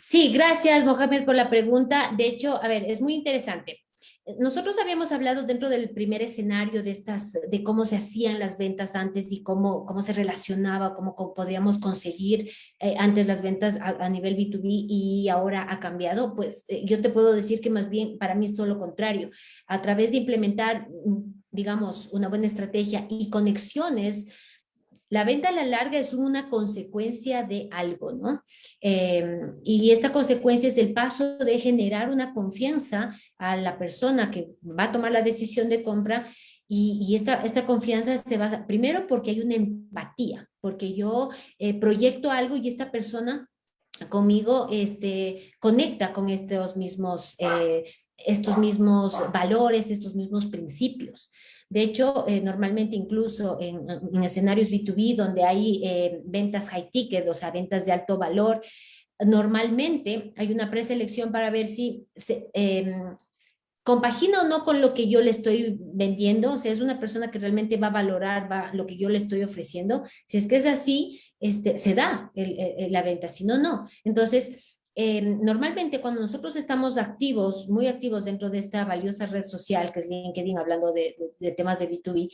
Sí, gracias, Mohamed, por la pregunta. De hecho, a ver, es muy interesante. Nosotros habíamos hablado dentro del primer escenario de estas, de cómo se hacían las ventas antes y cómo, cómo se relacionaba, cómo, cómo podríamos conseguir eh, antes las ventas a, a, nivel B2B y ahora ha cambiado. Pues eh, yo te puedo decir que más bien para mí es todo lo contrario. A través de implementar, digamos, una buena estrategia y conexiones, la venta a la larga es una consecuencia de algo, ¿no? Eh, y esta consecuencia es el paso de generar una confianza a la persona que va a tomar la decisión de compra y, y esta, esta confianza se basa, primero porque hay una empatía, porque yo eh, proyecto algo y esta persona conmigo este, conecta con estos mismos, eh, estos mismos valores, estos mismos principios. De hecho, eh, normalmente incluso en, en, escenarios B2B donde hay eh, ventas high ticket, o sea, ventas de alto valor, normalmente hay una preselección para ver si se, eh, compagina o no con lo que yo le estoy vendiendo, o sea, es una persona que realmente va a valorar va, lo que yo le estoy ofreciendo. Si es que es así, este, se da la venta, si no, no. Entonces, eh, normalmente cuando nosotros estamos activos, muy activos dentro de esta valiosa red social que es LinkedIn, hablando de temas de B2B,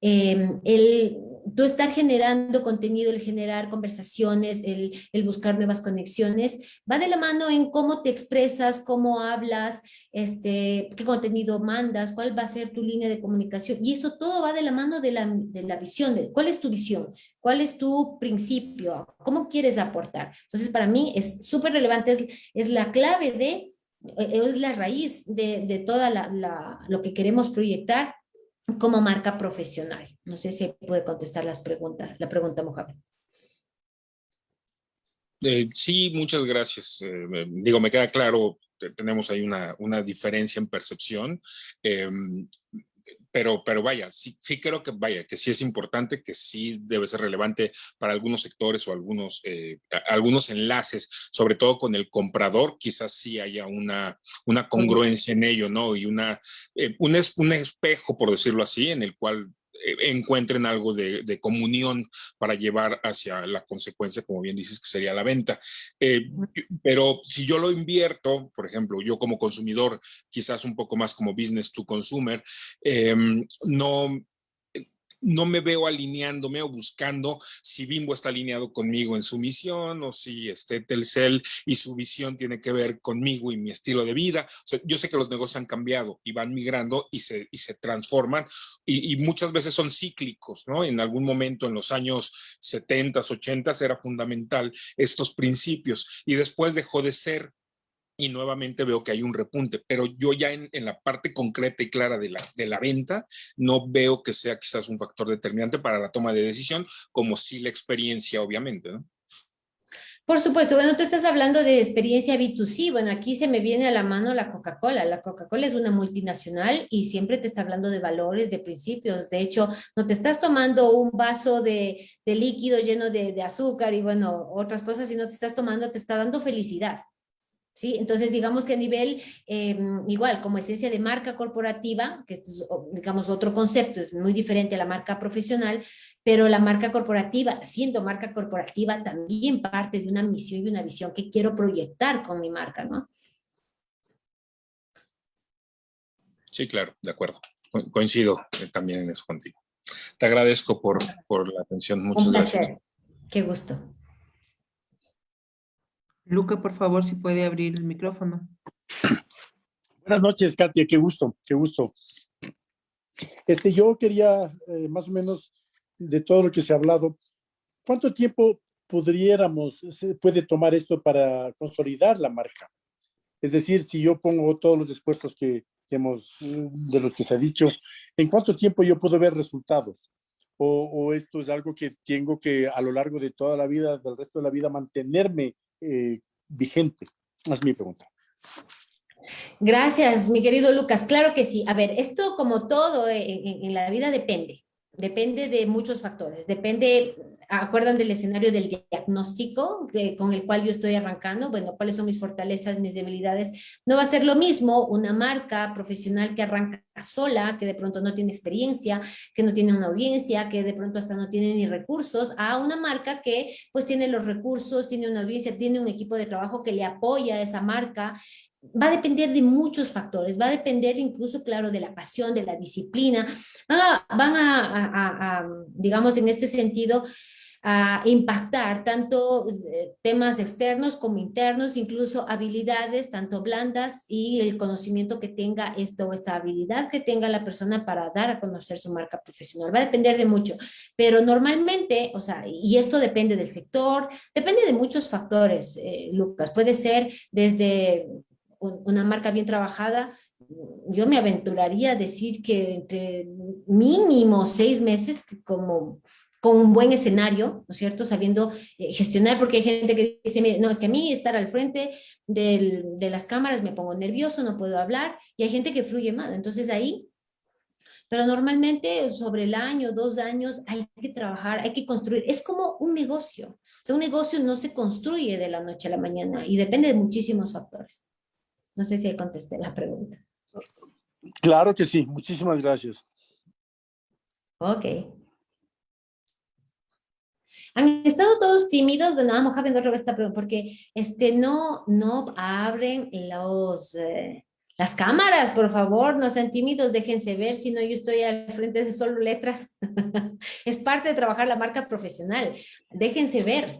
eh, el tú estar generando contenido, el generar conversaciones, el, el, buscar nuevas conexiones, va de la mano en cómo te expresas, cómo hablas, este, qué contenido mandas, cuál va a ser tu línea de comunicación. Y eso todo va de la mano de la, de la visión, de cuál es tu visión, cuál es tu principio, cómo quieres aportar. Entonces, para mí es súper relevante, es, es la clave de, es la raíz de, de toda la, lo que queremos proyectar como marca profesional. No sé si puede contestar las preguntas, la pregunta, Mohamed. Eh, sí, muchas gracias. Eh, digo, me queda claro, tenemos ahí una, una diferencia en percepción. Eh, pero, pero vaya, sí, sí creo que vaya, que sí es importante, que sí debe ser relevante para algunos sectores o algunos, eh, algunos enlaces, sobre todo con el comprador, quizás sí haya una, una congruencia en ello, ¿no? Y una, eh, un, es, un espejo, por decirlo así, en el cual encuentren algo de, de, comunión para llevar hacia la consecuencia, como bien dices, que sería la venta. Eh, pero si yo lo invierto, por ejemplo, yo como consumidor, quizás un poco más como business to consumer, eh, no, no me veo alineándome o buscando si Bimbo está alineado conmigo en su misión o si este Telcel y su visión tiene que ver conmigo y mi estilo de vida. Yo sé que los negocios han cambiado y van migrando y se, y se transforman y, y muchas veces son cíclicos, ¿no? En algún momento en los años 70, 80 era fundamental estos principios y después dejó de ser y nuevamente veo que hay un repunte, pero yo ya en, la parte concreta y clara de la, de la venta no veo que sea quizás un factor determinante para la toma de decisión, como sí la experiencia, obviamente, ¿no? Por supuesto, bueno, tú estás hablando de experiencia B2C, bueno, aquí se me viene a la mano la Coca-Cola, la Coca-Cola es una multinacional y siempre te está hablando de valores, de principios, de hecho, no te estás tomando un vaso de, de líquido lleno de, de azúcar y bueno, otras cosas, sino te estás tomando, te está dando felicidad, ¿Sí? Entonces, digamos que a nivel, eh, igual, como esencia de marca corporativa, que es, digamos, otro concepto, es muy diferente a la marca profesional, pero la marca corporativa, siendo marca corporativa, también parte de una misión y una visión que quiero proyectar con mi marca, ¿no? Sí, claro, de acuerdo. Co coincido eh, también en eso contigo. Te agradezco por, por la atención. Muchas Un gracias. Qué gusto. Luca, por favor, si puede abrir el micrófono. Buenas noches, Katia, qué gusto, qué gusto. Este, yo quería, eh, más o menos, de todo lo que se ha hablado, ¿cuánto tiempo pudiéramos, se puede tomar esto para consolidar la marca? Es decir, si yo pongo todos los esfuerzos que, que hemos, de los que se ha dicho, ¿en cuánto tiempo yo puedo ver resultados? O, esto es algo que tengo que a lo largo de toda la vida, del resto de la vida, mantenerme eh, vigente? Es mi pregunta. Gracias, mi querido Lucas. Claro que sí. A ver, esto como todo en, en la vida depende. Depende de muchos factores. Depende, acuerdan del escenario del diagnóstico que, con el cual yo estoy arrancando. Bueno, cuáles son mis fortalezas, mis debilidades. No va a ser lo mismo una marca profesional que arranca sola, que de pronto no tiene experiencia, que no tiene una audiencia, que de pronto hasta no tiene ni recursos, a una marca que pues tiene los recursos, tiene una audiencia, tiene un equipo de trabajo que le apoya a esa marca va a depender de muchos factores, va a depender incluso, claro, de la pasión, de la disciplina, van a, van a, digamos, en este sentido, a impactar tanto temas externos como internos, incluso habilidades, tanto blandas y el conocimiento que tenga esto o esta habilidad que tenga la persona para dar a conocer su marca profesional. Va a depender de mucho, pero normalmente, o sea, y esto depende del sector, depende de muchos factores, eh, Lucas. Puede ser desde una marca bien trabajada, yo me aventuraría a decir que entre mínimo seis meses como con un buen escenario, ¿no cierto? Sabiendo eh, gestionar, porque hay gente que dice, mire, no, es que a mí estar al frente del, de las cámaras me pongo nervioso, no puedo hablar, y hay gente que fluye más. Entonces ahí, pero normalmente sobre el año, dos años, hay que trabajar, hay que construir. Es como un negocio. O un negocio no se construye de la noche a la mañana y depende de muchísimos factores. No sé si contesté la pregunta. Claro que sí, muchísimas gracias. Ok. Han estado todos tímidos, bueno, vamos a ver esta pregunta, porque este, no, no abren los, eh, las cámaras, por favor, no sean tímidos, déjense ver, si no yo estoy al frente de solo letras. es parte de trabajar la marca profesional, déjense ver.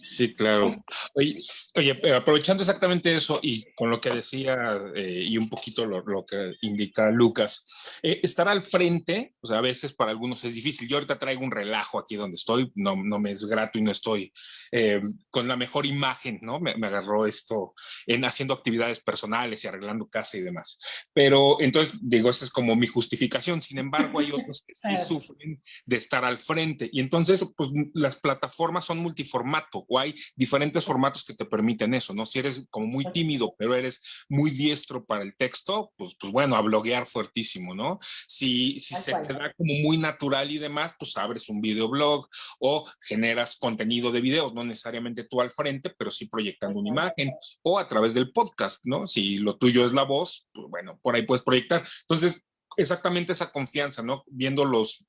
Sí, claro. Oye, oye, aprovechando exactamente eso y con lo que decía eh, y un poquito lo, lo que indica Lucas, eh, estar al frente, o sea, a veces para algunos es difícil. Yo ahorita traigo un relajo aquí donde estoy, no, no me es grato y no estoy eh, con la mejor imagen, ¿no? Me, me, agarró esto en haciendo actividades personales y arreglando casa y demás. Pero entonces, digo, esa es como mi justificación. Sin embargo, hay otros que sí sufren de estar al frente. Y entonces, pues las plataformas son multiformato o hay diferentes formatos que te permiten eso, ¿no? Si eres como muy tímido, pero eres muy diestro para el texto, pues, pues bueno, a bloguear fuertísimo, ¿no? Si, si se te da como muy natural y demás, pues abres un videoblog o generas contenido de videos, no necesariamente tú al frente, pero sí proyectando una imagen o a través del podcast, ¿no? Si lo tuyo es la voz, pues bueno, por ahí puedes proyectar. Entonces, exactamente esa confianza, ¿no? Viendo los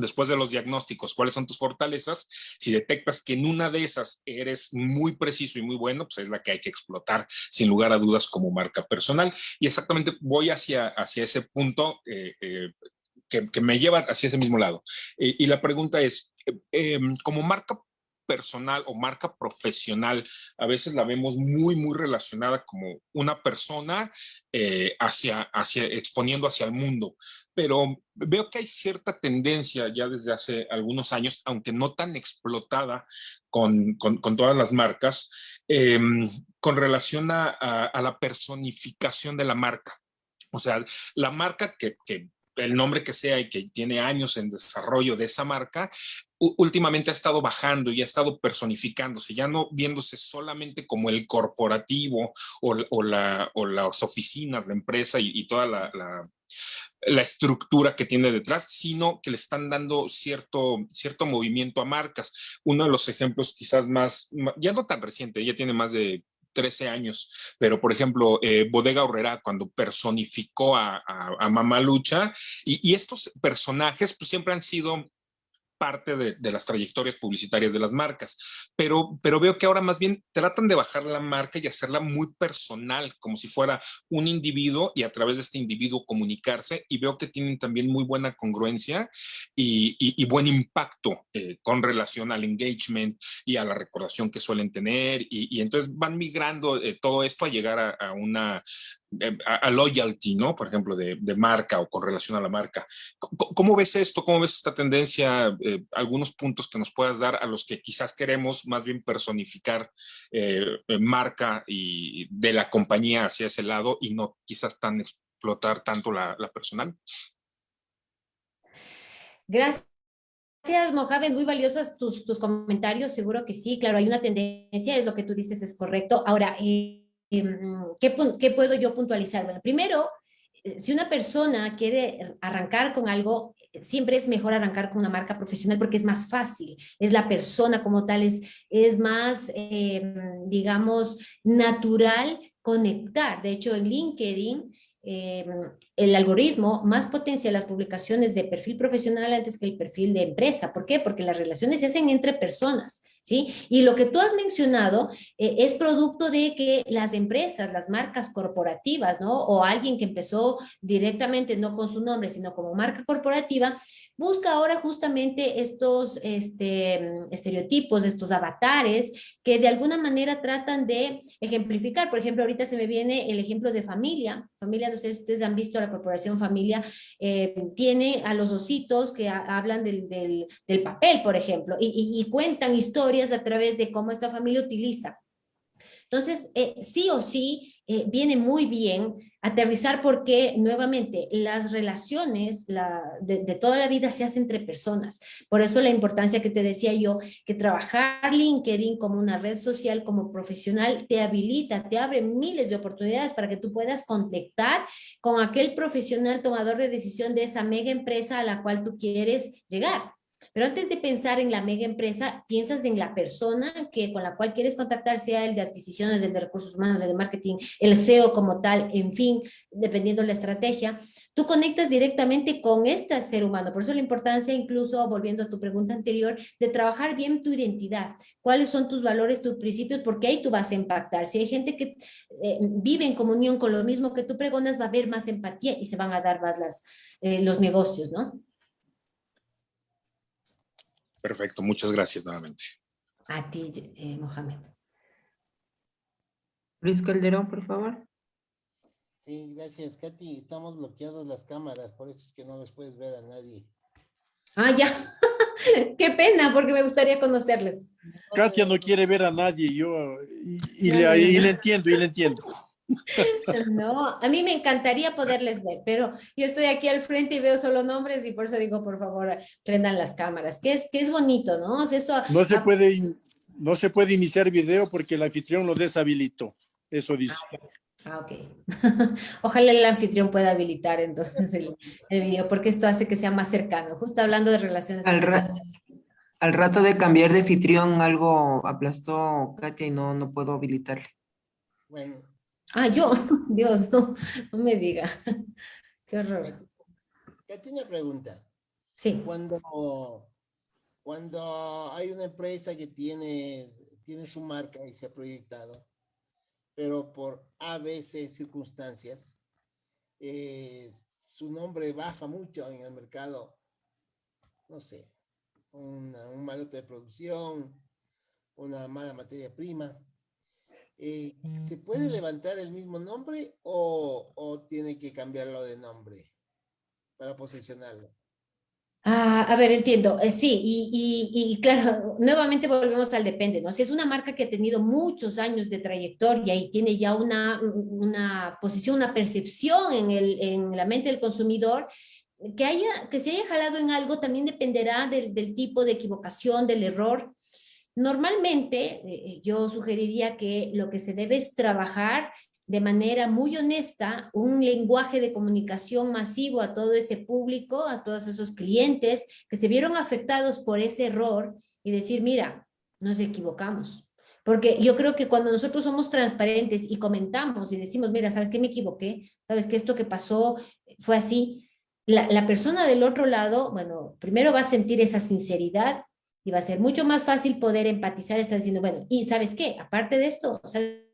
después de los diagnósticos, cuáles son tus fortalezas, si detectas que en una de esas eres muy preciso y muy bueno, pues es la que hay que explotar sin lugar a dudas como marca personal. Y exactamente voy hacia, hacia ese punto. Eh, eh, que, me lleva hacia ese mismo lado. y la pregunta es, eh, em, como marca personal o marca profesional, a veces la vemos muy, muy relacionada como una persona eh, hacia, hacia, exponiendo hacia el mundo. Pero veo que hay cierta tendencia ya desde hace algunos años, aunque no tan explotada con, con, todas las marcas, em, con relación a, a, la personificación de la marca. O sea, la marca que, que el nombre que sea y que tiene años en desarrollo de esa marca, últimamente ha estado bajando y ha estado personificándose, ya no viéndose solamente como el corporativo o, las oficinas, la empresa y, toda la, la, estructura que tiene detrás, sino que le están dando cierto, cierto movimiento a marcas. Uno de los ejemplos quizás más, ya no tan reciente, ya tiene más de 13 años, pero por ejemplo, eh, Bodega Horrera cuando personificó a, a, Mamá Lucha, y, y, estos personajes pues siempre han sido parte de, las trayectorias publicitarias de las marcas, pero, pero veo que ahora más bien tratan de bajar la marca y hacerla muy personal, como si fuera un individuo y a través de este individuo comunicarse y veo que tienen también muy buena congruencia y, buen impacto eh, con relación al engagement y a la recordación que suelen tener y, entonces van migrando eh, todo esto a llegar a una eh, a, loyalty, ¿no? Por ejemplo, de, marca o con relación a la marca. ¿Cómo, ves esto? ¿Cómo ves esta tendencia? Eh, algunos puntos que nos puedas dar a los que quizás queremos más bien personificar eh, marca y de la compañía hacia ese lado y no quizás tan explotar tanto la, personal. Gracias. Mohamed, muy valiosos tus, tus, comentarios, seguro que sí, claro, hay una tendencia, es lo que tú dices, es correcto. Ahora, Em, ¿qué, puedo yo puntualizar? Bueno, primero, eh, si una persona quiere arrancar con algo, siempre es mejor arrancar con una marca profesional porque es más fácil, es la persona como tal, es, es más, em, digamos, natural conectar. De hecho, en LinkedIn Em, el algoritmo más potencia las publicaciones de perfil profesional antes que el perfil de empresa. ¿Por qué? Porque las relaciones se hacen entre personas, ¿sí? Y lo que tú has mencionado eh, es producto de que las empresas, las marcas corporativas, ¿no? O alguien que empezó directamente no con su nombre, sino como marca corporativa, busca ahora justamente estos este, estereotipos, estos avatares que de alguna manera tratan de ejemplificar. Por ejemplo, ahorita se me viene el ejemplo de familia. Familia, no sé si ustedes han visto la corporación familia, eh, tiene a los ositos que hablan del, del, papel, por ejemplo, y, y cuentan historias a través de cómo esta familia utiliza entonces, eh, sí o sí, eh, viene muy bien aterrizar porque, nuevamente, las relaciones de, toda la vida se hacen entre personas. Por eso la importancia que te decía yo, que trabajar LinkedIn como una red social, como profesional, te habilita, te abre miles de oportunidades para que tú puedas contactar con aquel profesional tomador de decisión de esa mega empresa a la cual tú quieres llegar. Pero antes de pensar en la mega empresa, piensas en la persona que, con la cual quieres contactar, sea el de adquisiciones, el de recursos humanos, el de marketing, el SEO como tal, en fin, dependiendo de la estrategia, tú conectas directamente con este ser humano. Por eso la importancia, incluso volviendo a tu pregunta anterior, de trabajar bien tu identidad. ¿Cuáles son tus valores, tus principios? Porque ahí tú vas a impactar. Si hay gente que eh, vive en comunión con lo mismo que tú pregonas, va a haber más empatía y se van a dar más las, eh, los negocios, ¿no? Perfecto, muchas gracias nuevamente. A ti, eh, Mohamed. Luis Calderón, por favor. Sí, gracias, Katy. Estamos bloqueados las cámaras, por eso es que no les puedes ver a nadie. Ah, ya. Qué pena, porque me gustaría conocerles. Katia no quiere ver a nadie, yo, y, le, y le entiendo, y le entiendo. No, a mí me encantaría poderles ver, pero yo estoy aquí al frente y veo solo nombres y por eso digo, por favor, prendan las cámaras, que es, que es bonito, ¿no? eso, no, se puede, no se puede iniciar video porque el anfitrión lo deshabilitó, eso dice. Ah, ok. Ojalá el anfitrión pueda habilitar entonces el, el, video, porque esto hace que sea más cercano, justo hablando de relaciones. Al, al rato de cambiar de anfitrión algo aplastó Katia y no, no puedo habilitarle. Bueno, Ah, yo, Dios, no, no me diga. Qué horror. Katy, una pregunta. Sí. Cuando, cuando hay una empresa que tiene, tiene su marca y se ha proyectado, pero por a veces circunstancias, eh, su nombre baja mucho en el mercado, no sé, una- un mal de producción, una mala materia prima, eh, ¿se puede levantar el mismo nombre o, o tiene que cambiarlo de nombre para posicionarlo? Ah, a ver, entiendo. Eh, sí, y, y, y claro, nuevamente volvemos al depende, ¿no? Si es una marca que ha tenido muchos años de trayectoria y tiene ya una, una posición, una percepción en, el, en la mente del consumidor, que, haya, que se haya jalado en algo también dependerá del, del tipo de equivocación, del error. Normalmente, eh, yo sugeriría que lo que se debe es trabajar de manera muy honesta un lenguaje de comunicación masivo a todo ese público, a todos esos clientes que se vieron afectados por ese error y decir, mira, nos equivocamos. Porque yo creo que cuando nosotros somos transparentes y comentamos y decimos, mira, ¿sabes qué me equivoqué? ¿Sabes que esto que pasó fue así? La, la persona del otro lado, bueno, primero va a sentir esa sinceridad y va a ser mucho más fácil poder empatizar, está diciendo, bueno, y ¿sabes qué? Aparte de esto, ¿sabes?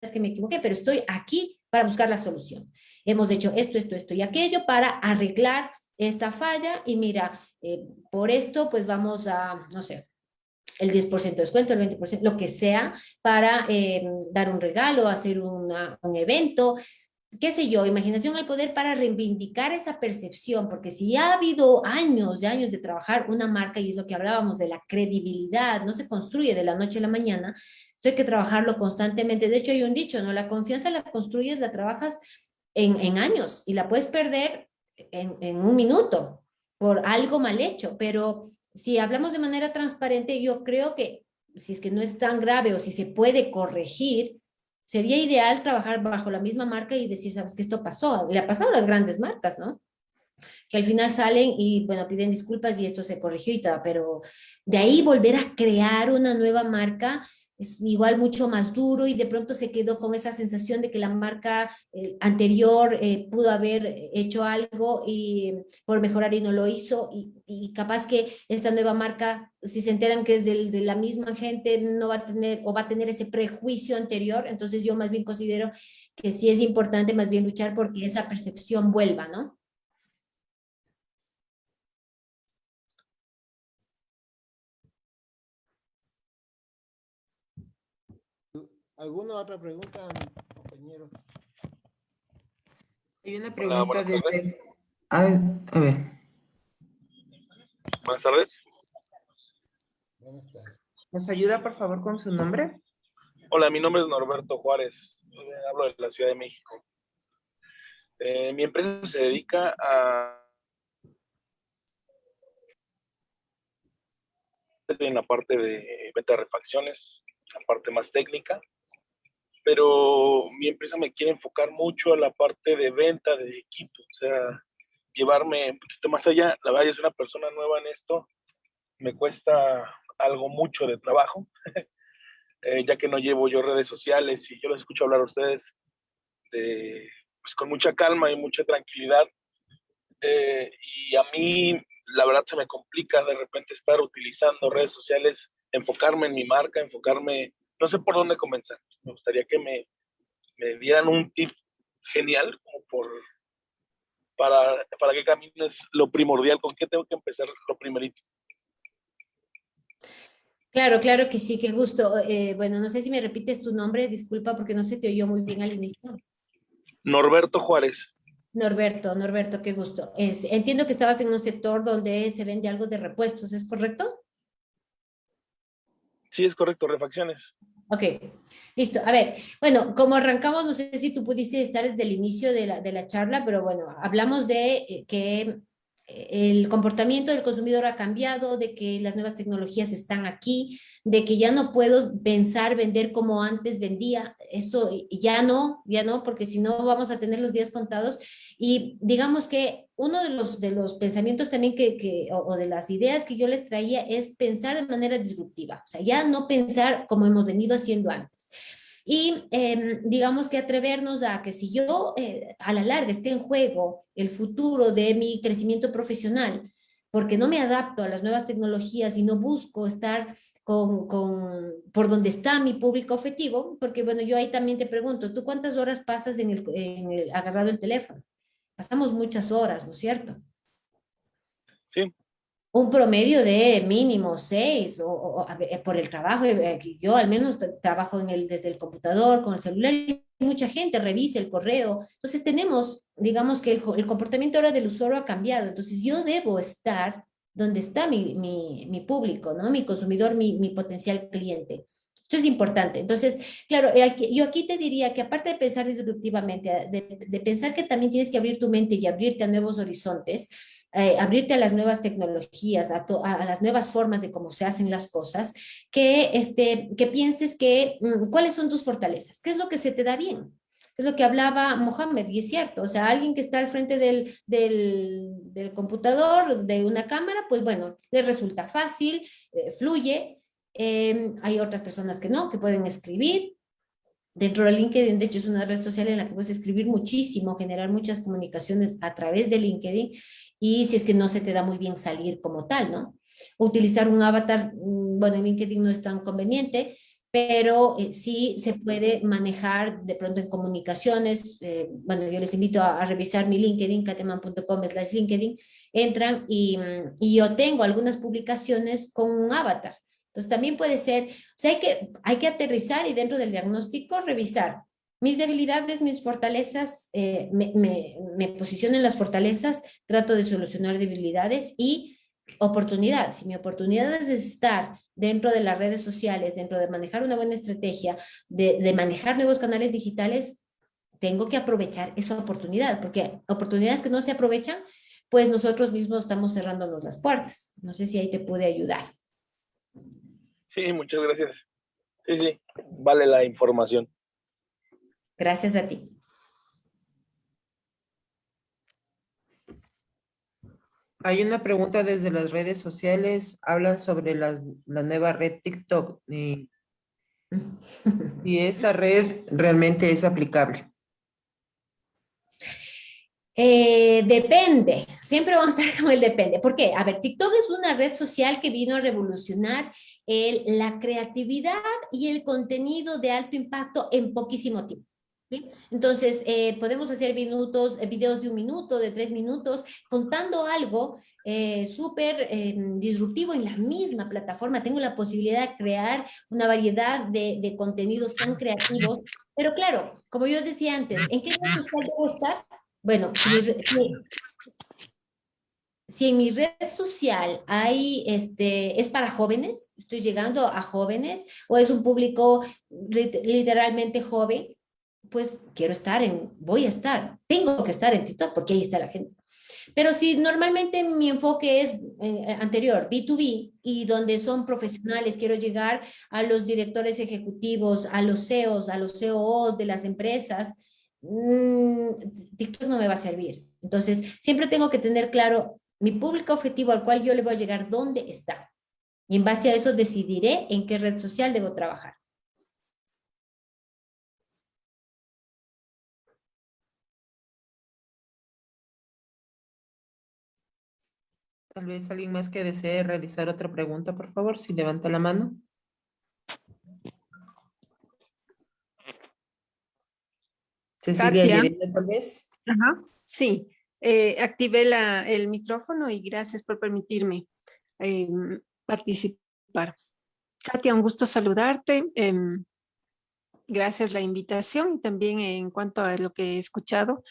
es que me equivoqué, pero estoy aquí para buscar la solución. Hemos hecho esto, esto, esto y aquello para arreglar esta falla y mira, eh, por esto pues vamos a, no sé, el 10% de descuento, el 20%, lo que sea, para eh, dar un regalo, hacer un evento, qué sé yo, imaginación al poder para reivindicar esa percepción, porque si ya ha habido años y años de trabajar una marca, y es lo que hablábamos de la credibilidad, no se construye de la noche a la mañana, esto hay que trabajarlo constantemente. De hecho, hay un dicho, ¿no? La confianza la construyes, la trabajas en, en años y la puedes perder en, en, un minuto por algo mal hecho. Pero si hablamos de manera transparente, yo creo que si es que no es tan grave o si se puede corregir, sería ideal trabajar bajo la misma marca y decir, sabes que esto pasó. Le ha pasado a las grandes marcas, ¿no? que al final salen y, bueno, piden disculpas y esto se corrigió y todo, pero de ahí volver a crear una nueva marca es igual mucho más duro y de pronto se quedó con esa sensación de que la marca eh, anterior eh, pudo haber hecho algo y por mejorar y no lo hizo y, y, capaz que esta nueva marca, si se enteran que es de, de la misma gente, no va a tener o va a tener ese prejuicio anterior, entonces yo más bien considero que sí es importante más bien luchar porque esa percepción vuelva, ¿no? ¿Alguna otra pregunta, compañeros? Hay una pregunta Hola, desde... A ver, a ver. Buenas tardes. Buenas tardes. ¿Nos ayuda, por favor, con su nombre? Hola, mi nombre es Norberto Juárez. Hablo de la Ciudad de México. Eh, mi empresa se dedica a... en la parte de venta de refacciones, la parte más técnica, pero mi empresa me quiere enfocar mucho a la parte de venta de equipo, o sea, llevarme un poquito más allá. La verdad, yo soy una persona nueva en esto, me cuesta algo mucho de trabajo, eh, ya que no llevo yo redes sociales y yo los escucho hablar a ustedes de, pues, con mucha calma y mucha tranquilidad. Eh, y a mí, la verdad, se me complica de repente estar utilizando redes sociales, enfocarme en mi marca, enfocarme no sé por dónde comenzar. Me gustaría que me, me dieran un tip genial como por para, para qué camino es lo primordial, con qué tengo que empezar lo primerito. Claro, claro que sí, qué gusto. Eh, bueno, no sé si me repites tu nombre, disculpa porque no se te oyó muy bien al inicio. Norberto Juárez. Norberto, Norberto, qué gusto. Es, entiendo que estabas en un sector donde se vende algo de repuestos, ¿es correcto? Sí, es correcto, refacciones. Ok, listo. A ver, bueno, como arrancamos, no sé si tú pudiste estar desde el inicio de la, de la charla, pero bueno, hablamos de eh, que el comportamiento del consumidor ha cambiado, de que las nuevas tecnologías están aquí, de que ya no puedo pensar vender como antes vendía, esto ya no, ya no, porque si no vamos a tener los días contados. Y digamos que uno de los, de los pensamientos también que, o, o, de las ideas que yo les traía es pensar de manera disruptiva, o sea, ya no pensar como hemos venido haciendo antes. Y eh, digamos que atrevernos a que si yo eh, a la larga esté en juego el futuro de mi crecimiento profesional, porque no me adapto a las nuevas tecnologías y no busco estar con, con, por donde está mi público objetivo, porque bueno, yo ahí también te pregunto, ¿tú cuántas horas pasas en el, en el agarrado el teléfono? Pasamos muchas horas, ¿no es cierto? Sí. Un promedio de mínimo seis, o, o- ver, por el trabajo, eh, que yo al menos tra- trabajo en el, desde el computador, con el celular, y mucha gente revisa el correo. Entonces tenemos, digamos que el, el comportamiento ahora del usuario ha cambiado. Entonces yo debo estar donde está mi, mi, mi público, ¿no? Mi consumidor, mi, mi potencial cliente. Esto es importante. Entonces, claro, eh, yo aquí te diría que aparte de pensar disruptivamente, eh, de, de pensar que también tienes que abrir tu mente y abrirte a nuevos horizontes, eh, abrirte a las nuevas tecnologías, a, las nuevas formas de cómo se hacen las cosas, que, este, que pienses que mm, cuáles son tus fortalezas, qué es lo que se te da bien. Es lo que hablaba Mohamed, y es cierto, o sea, alguien que está al frente del, del, del computador, de una cámara, pues bueno, le resulta fácil, eh, fluye. Eh, hay otras personas que no, que pueden escribir, Dentro de LinkedIn, de hecho, es una red social en la que puedes escribir muchísimo, generar muchas comunicaciones a través de LinkedIn y si es que no se te da muy bien salir como tal, ¿no? Utilizar un avatar, mm, bueno, en LinkedIn no es tan conveniente, pero eh, sí se puede manejar de pronto en comunicaciones. eh, bueno, yo les invito a, a revisar mi LinkedIn, cateman.com slash LinkedIn, entran y, mm, y yo tengo algunas publicaciones con un avatar. Entonces también puede ser, o sea, hay que, hay que aterrizar y dentro del diagnóstico revisar mis debilidades, mis fortalezas, eh, me, posiciono en las fortalezas, trato de solucionar debilidades y oportunidades. Si mi oportunidad es estar dentro de las redes sociales, dentro de manejar una buena estrategia, de, de manejar nuevos canales digitales, tengo que aprovechar esa oportunidad, porque oportunidades que no se aprovechan, pues nosotros mismos estamos cerrándonos las puertas. No sé si ahí te pude ayudar. Sí, muchas gracias. Sí, sí, vale la información. Gracias a ti. Hay una pregunta desde las redes sociales, hablan sobre las- la nueva red TikTok y, y esta red realmente es aplicable. Eh, depende, siempre vamos a estar con el depende. ¿Por qué? A ver, TikTok es una red social que vino a revolucionar el- la creatividad y el contenido de alto impacto en poquísimo tiempo. Entonces, eh, podemos hacer minutos, eh, videos de un minuto, de tres minutos, contando algo eh, súper eh, disruptivo en la misma plataforma. Tengo la posibilidad de crear una variedad de, de contenidos tan creativos. Pero claro, como yo decía antes, ¿en qué red social debo estar? Bueno, si, si- si en mi red social hay, este, es para jóvenes, estoy llegando a jóvenes, o es un público lit- literalmente joven, pues quiero estar en, voy a estar, tengo que estar en TikTok porque ahí está la gente. Pero si normalmente mi enfoque es eh, anterior, B2B, y donde son profesionales, quiero llegar a los directores ejecutivos, a los CEOs, a los COOs de las empresas, mm, TikTok no me va a servir. Entonces, siempre tengo que tener claro mi público objetivo al cual yo le voy a llegar, dónde está. Y en base a eso decidiré en qué red social debo trabajar. Tal vez alguien más que desee realizar otra pregunta, por favor, si levanta la mano. Cecilia. Yerena, tal vez. Ajá, sí. Eh, activé la, el micrófono y gracias por permitirme em, participar. Katia, un gusto saludarte. em, gracias la invitación y también en cuanto a lo que he escuchado,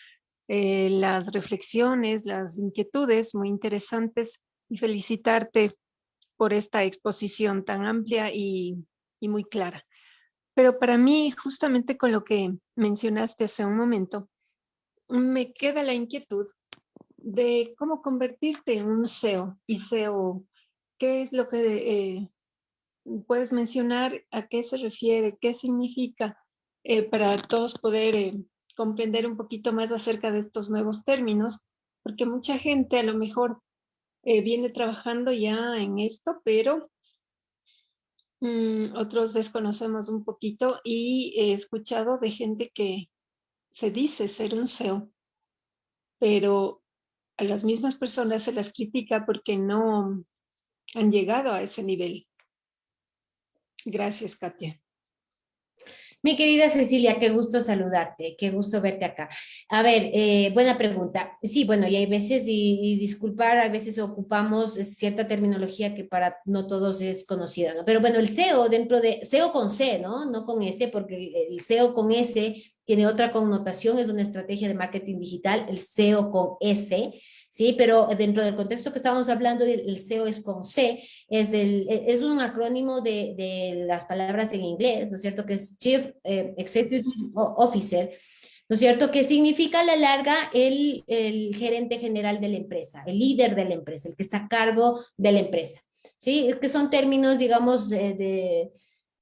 eh, las reflexiones, las inquietudes muy interesantes y felicitarte por esta exposición tan amplia y, muy clara. Pero para mí, justamente con lo que mencionaste hace un momento, me queda la inquietud de cómo convertirte en un SEO y SEO. ¿Qué es lo que eh, puedes mencionar? ¿A qué se refiere? ¿Qué significa? eh, para todos poder eh, comprender un poquito más acerca de estos nuevos términos, porque mucha gente a lo mejor eh, viene trabajando ya en esto, pero mm, otros desconocemos un poquito y he escuchado de gente que se dice ser un SEO, pero a las mismas personas se las critica porque no han llegado a ese nivel. Gracias, Katia. Mi querida Cecilia, qué gusto saludarte, qué gusto verte acá. A ver, eh, buena pregunta. Sí, bueno, y hay veces, y, y, disculpar, a veces ocupamos cierta terminología que para no todos es conocida, ¿no? Pero bueno, el SEO dentro de, SEO con C, ¿no? No con S, porque el SEO con S tiene otra connotación, es una estrategia de marketing digital, el SEO con S, ¿sí? Pero dentro del contexto que estábamos hablando, el SEO es con C, es, el, es un acrónimo de, de las palabras en inglés, ¿no es cierto? Que es Chief eh, Executive Officer, ¿no es cierto? Que significa a la larga el, el gerente general de la empresa, el líder de la empresa, el que está a cargo de la empresa, ¿sí? Que son términos, digamos, de, de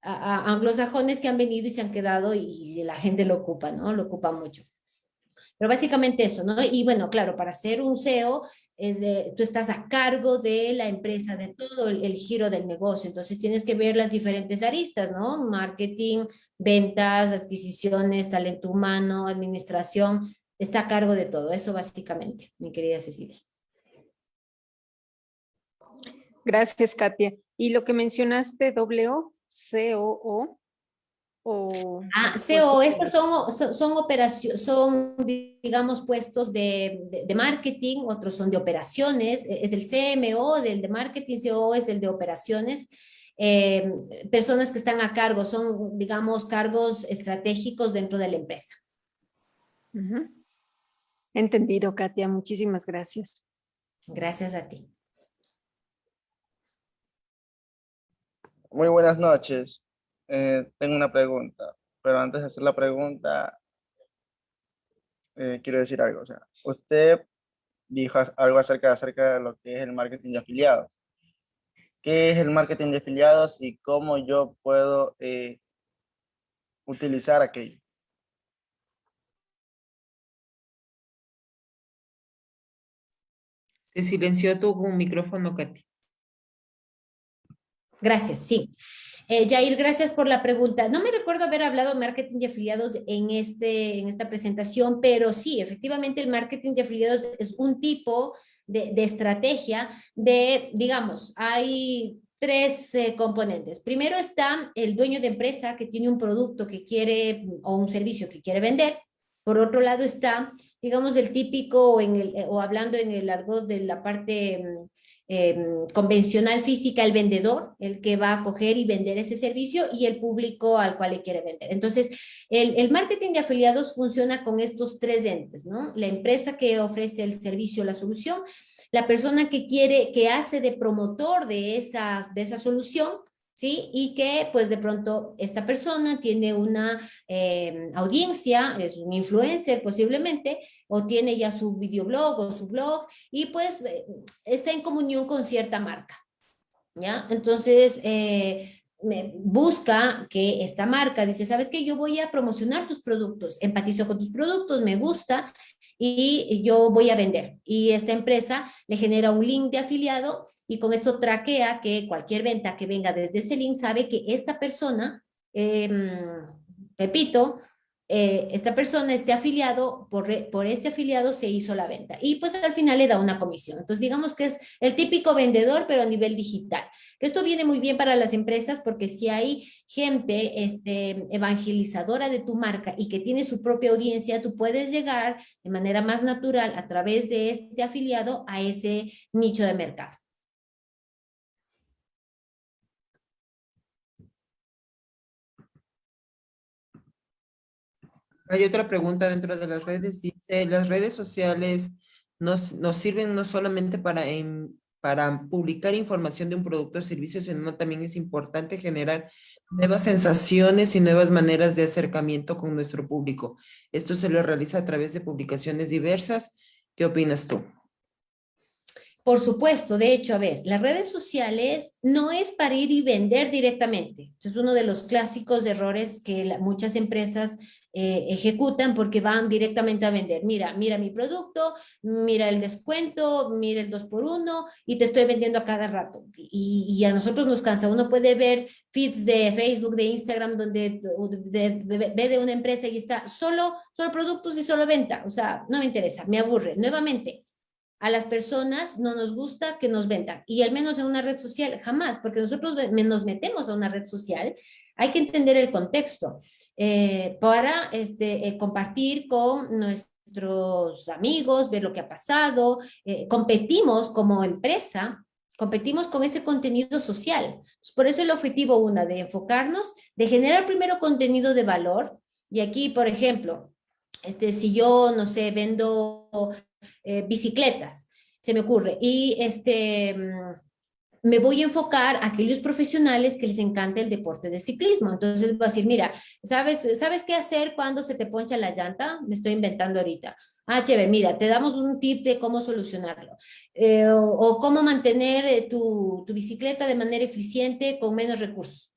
a, a anglosajones que han venido y se han quedado y la gente lo ocupa, ¿no? Lo ocupa mucho. Pero básicamente eso, ¿no? Y bueno, claro, para ser un CEO, es tú estás a cargo de la empresa, de todo el, giro del negocio, entonces tienes que ver las diferentes aristas, ¿no? Marketing, ventas, adquisiciones, talento humano, administración, está a cargo de todo, eso básicamente, mi querida Cecilia. Gracias, Katia. Y lo que mencionaste, O, C-O-O, o, ah, CO, estos son, son operaciones, son, digamos, puestos de, de, de, marketing, otros son de operaciones, e, es el CMO del de marketing, CO es el de operaciones, eh, personas que están a cargo, son, digamos, cargos estratégicos dentro de la empresa. Uh -huh. Entendido, Katia, muchísimas gracias. Gracias a ti. Muy buenas noches. Eh, tengo una pregunta, pero antes de hacer la pregunta, eh, quiero decir algo. O sea, usted dijo algo acerca, acerca de lo que es el marketing de afiliados. ¿Qué es el marketing de afiliados y cómo yo puedo eh, utilizar aquello? Se silenció tu micrófono, Katy. Gracias, sí. Eh, Jair, gracias por la pregunta. No me recuerdo haber hablado de marketing de afiliados en, este, en esta presentación, pero sí, efectivamente el marketing de afiliados es un tipo de, de estrategia de, digamos, hay tres eh, componentes. Primero está el dueño de empresa que tiene un producto que quiere o un servicio que quiere vender. Por otro lado está, digamos, el típico en el, o hablando en el argot de la parte eh, convencional física, el vendedor, el que va a coger y vender ese servicio y el público al cual le quiere vender. Entonces, el, el, marketing de afiliados funciona con estos tres entes, ¿no? La empresa que ofrece el servicio, la solución, la persona que quiere, que hace de promotor de esa, de esa solución, ¿sí? Y que pues de pronto esta persona tiene una eh, audiencia, es un influencer posiblemente, o tiene ya su videoblog o su blog, y pues eh, está en comunión con cierta marca, ¿ya? Entonces, eh, busca que esta marca dice, ¿sabes qué? Yo voy a promocionar tus productos, empatizo con tus productos, me gusta y yo voy a vender. Y esta empresa le genera un link de afiliado y con esto traquea que cualquier venta que venga desde ese link sabe que esta persona, eh, Pepito, eh, esta persona, este afiliado, por, por este afiliado se hizo la venta. Y pues al final le da una comisión. Entonces digamos que es el típico vendedor, pero a nivel digital. Que esto viene muy bien para las empresas porque si hay gente este, evangelizadora de tu marca y que tiene su propia audiencia, tú puedes llegar de manera más natural a través de este afiliado a ese nicho de mercado. Hay otra pregunta dentro de las redes, dice, las redes sociales nos, nos sirven no solamente para, en, para publicar información de un producto o servicio, sino también es importante generar nuevas sensaciones y nuevas maneras de acercamiento con nuestro público. Esto se lo realiza a través de publicaciones diversas. ¿Qué opinas tú? Por supuesto, de hecho, a ver, las redes sociales no es para ir y vender directamente. Esto es uno de los clásicos errores que la, muchas empresas eh, ejecutan porque van directamente a vender. Mira, mira mi producto, mira el descuento, mira el 2 por 1 y te estoy vendiendo a cada rato. Y, a nosotros nos cansa. Uno puede ver feeds de Facebook, de Instagram, donde de, de, ve de una empresa y está solo, solo productos y solo venta. O sea, no me interesa, me aburre. Nuevamente, a las personas no nos gusta que nos vendan, y al menos en una red social, jamás, porque nosotros nos metemos a una red social, hay que entender el contexto eh, para este, eh, compartir con nuestros amigos, ver lo que ha pasado, eh, competimos como empresa, competimos con ese contenido social. Por eso el objetivo una de enfocarnos, de generar primero contenido de valor, y aquí, por ejemplo, este, si yo, no sé, vendo bicicletas, se me ocurre, y este, mm, me voy a enfocar a aquellos profesionales que les encanta el deporte de ciclismo. Entonces voy a decir, mira, ¿sabes, ¿sabes qué hacer cuando se te poncha la llanta? Me estoy inventando ahorita. Ah, chévere, mira, te damos un tip de cómo solucionarlo. Eh, o, cómo mantener eh, tu, tu bicicleta de manera eficiente con menos recursos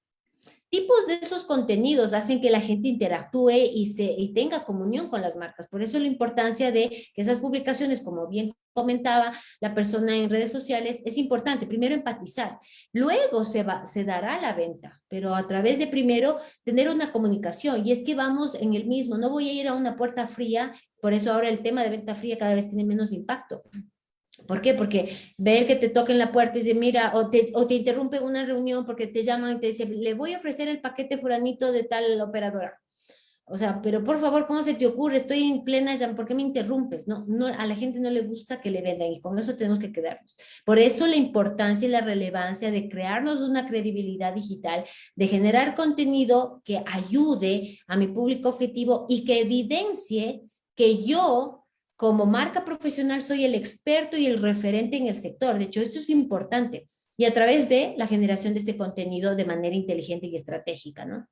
tipos de esos contenidos hacen que la gente interactúe y, se, y tenga comunión con las marcas. Por eso la importancia de que esas publicaciones, como bien comentaba la persona en redes sociales, es importante. Primero empatizar, luego se, va, se dará la venta, pero a través de primero tener una comunicación. Y es que vamos en el mismo, no voy a ir a una puerta fría, por eso ahora el tema de venta fría cada vez tiene menos impacto. ¿Por qué? Porque ver que te toquen la puerta y decir, mira, o te, o te interrumpe una reunión porque te llaman y te dicen, le voy a ofrecer el paquete furanito de tal operadora. O sea, pero por favor, ¿cómo se te ocurre? Estoy en plena llama, ¿por qué me interrumpes? No, no, a la gente no le gusta que le vendan y con eso tenemos que quedarnos. Por eso la importancia y la relevancia de crearnos una credibilidad digital, de generar contenido que ayude a mi público objetivo y que evidencie que yo como marca profesional soy el experto y el referente en el sector. De hecho, esto es importante. Y a través de la generación de este contenido de manera inteligente y estratégica, ¿no?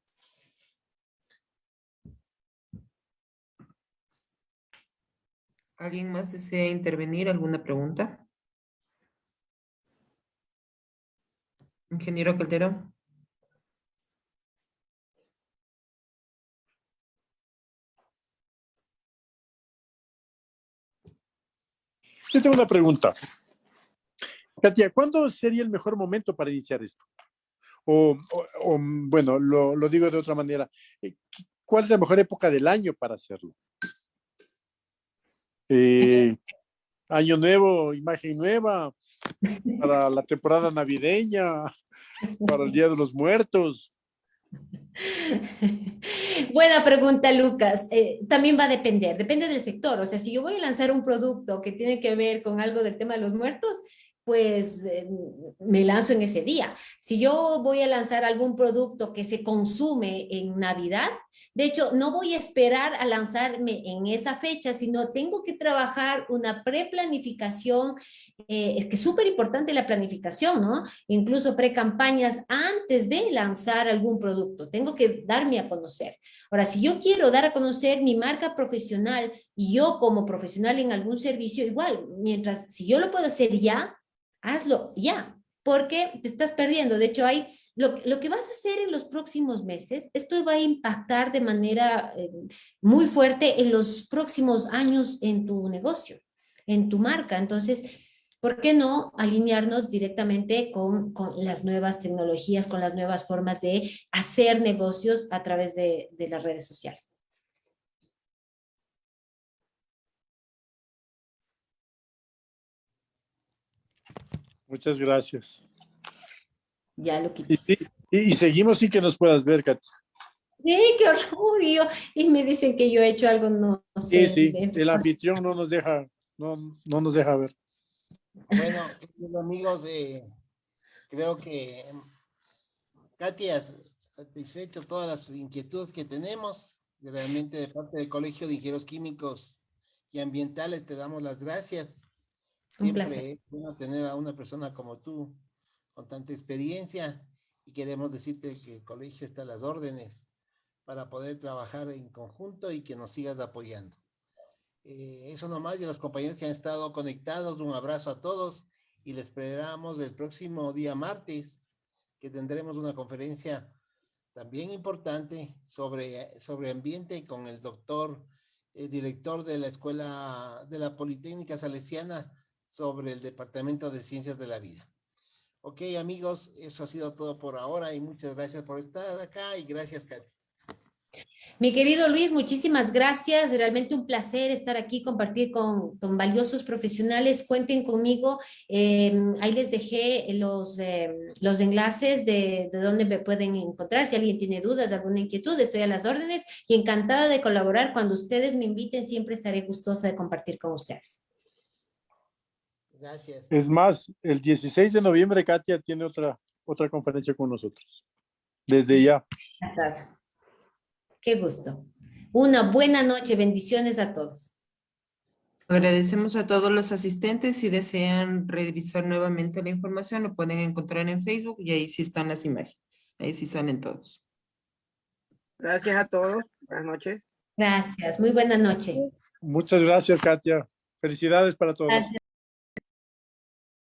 ¿Alguien más desea intervenir? ¿Alguna pregunta? Ingeniero Calderón. Yo tengo una pregunta. Katia, ¿cuándo sería el mejor momento para iniciar esto? O, bueno, lo, digo de otra manera. Eh, ¿Cuál es la mejor época del año para hacerlo? Eh, año nuevo, imagen nueva, para la temporada navideña, para el Día de los Muertos. Buena pregunta, Lucas. Eh, también va a depender, depende del sector. O sea, si yo voy a lanzar un producto que tiene que ver con algo del tema de los muertos, pues eh, me lanzo en ese día. Si yo voy a lanzar algún producto que se consume en Navidad, de hecho, no voy a esperar a lanzarme en esa fecha, sino tengo que trabajar una preplanificación, eh, es que es súper importante la planificación, ¿no? Incluso pre-campañas antes de lanzar algún producto. Tengo que darme a conocer. Ahora, si yo quiero dar a conocer mi marca profesional y yo como profesional en algún servicio, igual, mientras, si yo lo puedo hacer ya, hazlo ya, porque te estás perdiendo. De hecho, hay lo, que vas a hacer en los próximos meses, esto va a impactar de manera eh, muy fuerte en los próximos años en tu negocio, en tu marca. Entonces, ¿por qué no alinearnos directamente con, las nuevas tecnologías, con las nuevas formas de hacer negocios a través de las redes sociales? Muchas gracias. Ya lo quitas. Y, seguimos sin que nos puedas ver, Katy. Sí, qué orgullo. Y me dicen que yo he hecho algo, no, sé. Sí, sí, el anfitrión no nos deja, no, no nos deja ver. Bueno, amigos, eh, creo que Katy ha satisfecho todas las inquietudes que tenemos. Realmente de parte del Colegio de Ingenieros Químicos y Ambientales te damos las gracias Siempre es bueno tener a una persona como tú, con tanta experiencia, y queremos decirte que el colegio está a las órdenes para poder trabajar en conjunto y que nos sigas apoyando. Eh, eso nomás, y los compañeros que han estado conectados, un abrazo a todos y les esperamos el próximo día martes, que tendremos una conferencia también importante sobre, sobre ambiente con el doctor, eh, director de la Escuela de la Politécnica Salesiana, sobre el Departamento de Ciencias de la Vida. Ok, amigos, eso ha sido todo por ahora y muchas gracias por estar acá y gracias, Katy. Mi querido Luis, muchísimas gracias. Realmente un placer estar aquí, compartir con, con valiosos profesionales. Cuenten conmigo. Eh, ahí les dejé los, eh, los enlaces de, de dónde me pueden encontrar. Si alguien tiene dudas, alguna inquietud, estoy a las órdenes y encantada de colaborar. Cuando ustedes me inviten, siempre estaré gustosa de compartir con ustedes. Gracias. Es más, el 16 de noviembre Katia tiene otra, otra conferencia con nosotros. Desde ya. Qué gusto. Una buena noche. Bendiciones a todos. Agradecemos a todos los asistentes. Si desean revisar nuevamente la información, lo pueden encontrar en Facebook y ahí sí están las imágenes. Ahí sí salen todos. Gracias a todos. Buenas noches. Gracias. Muy buena noche. Muchas gracias, Katia. Felicidades para todos. Gracias.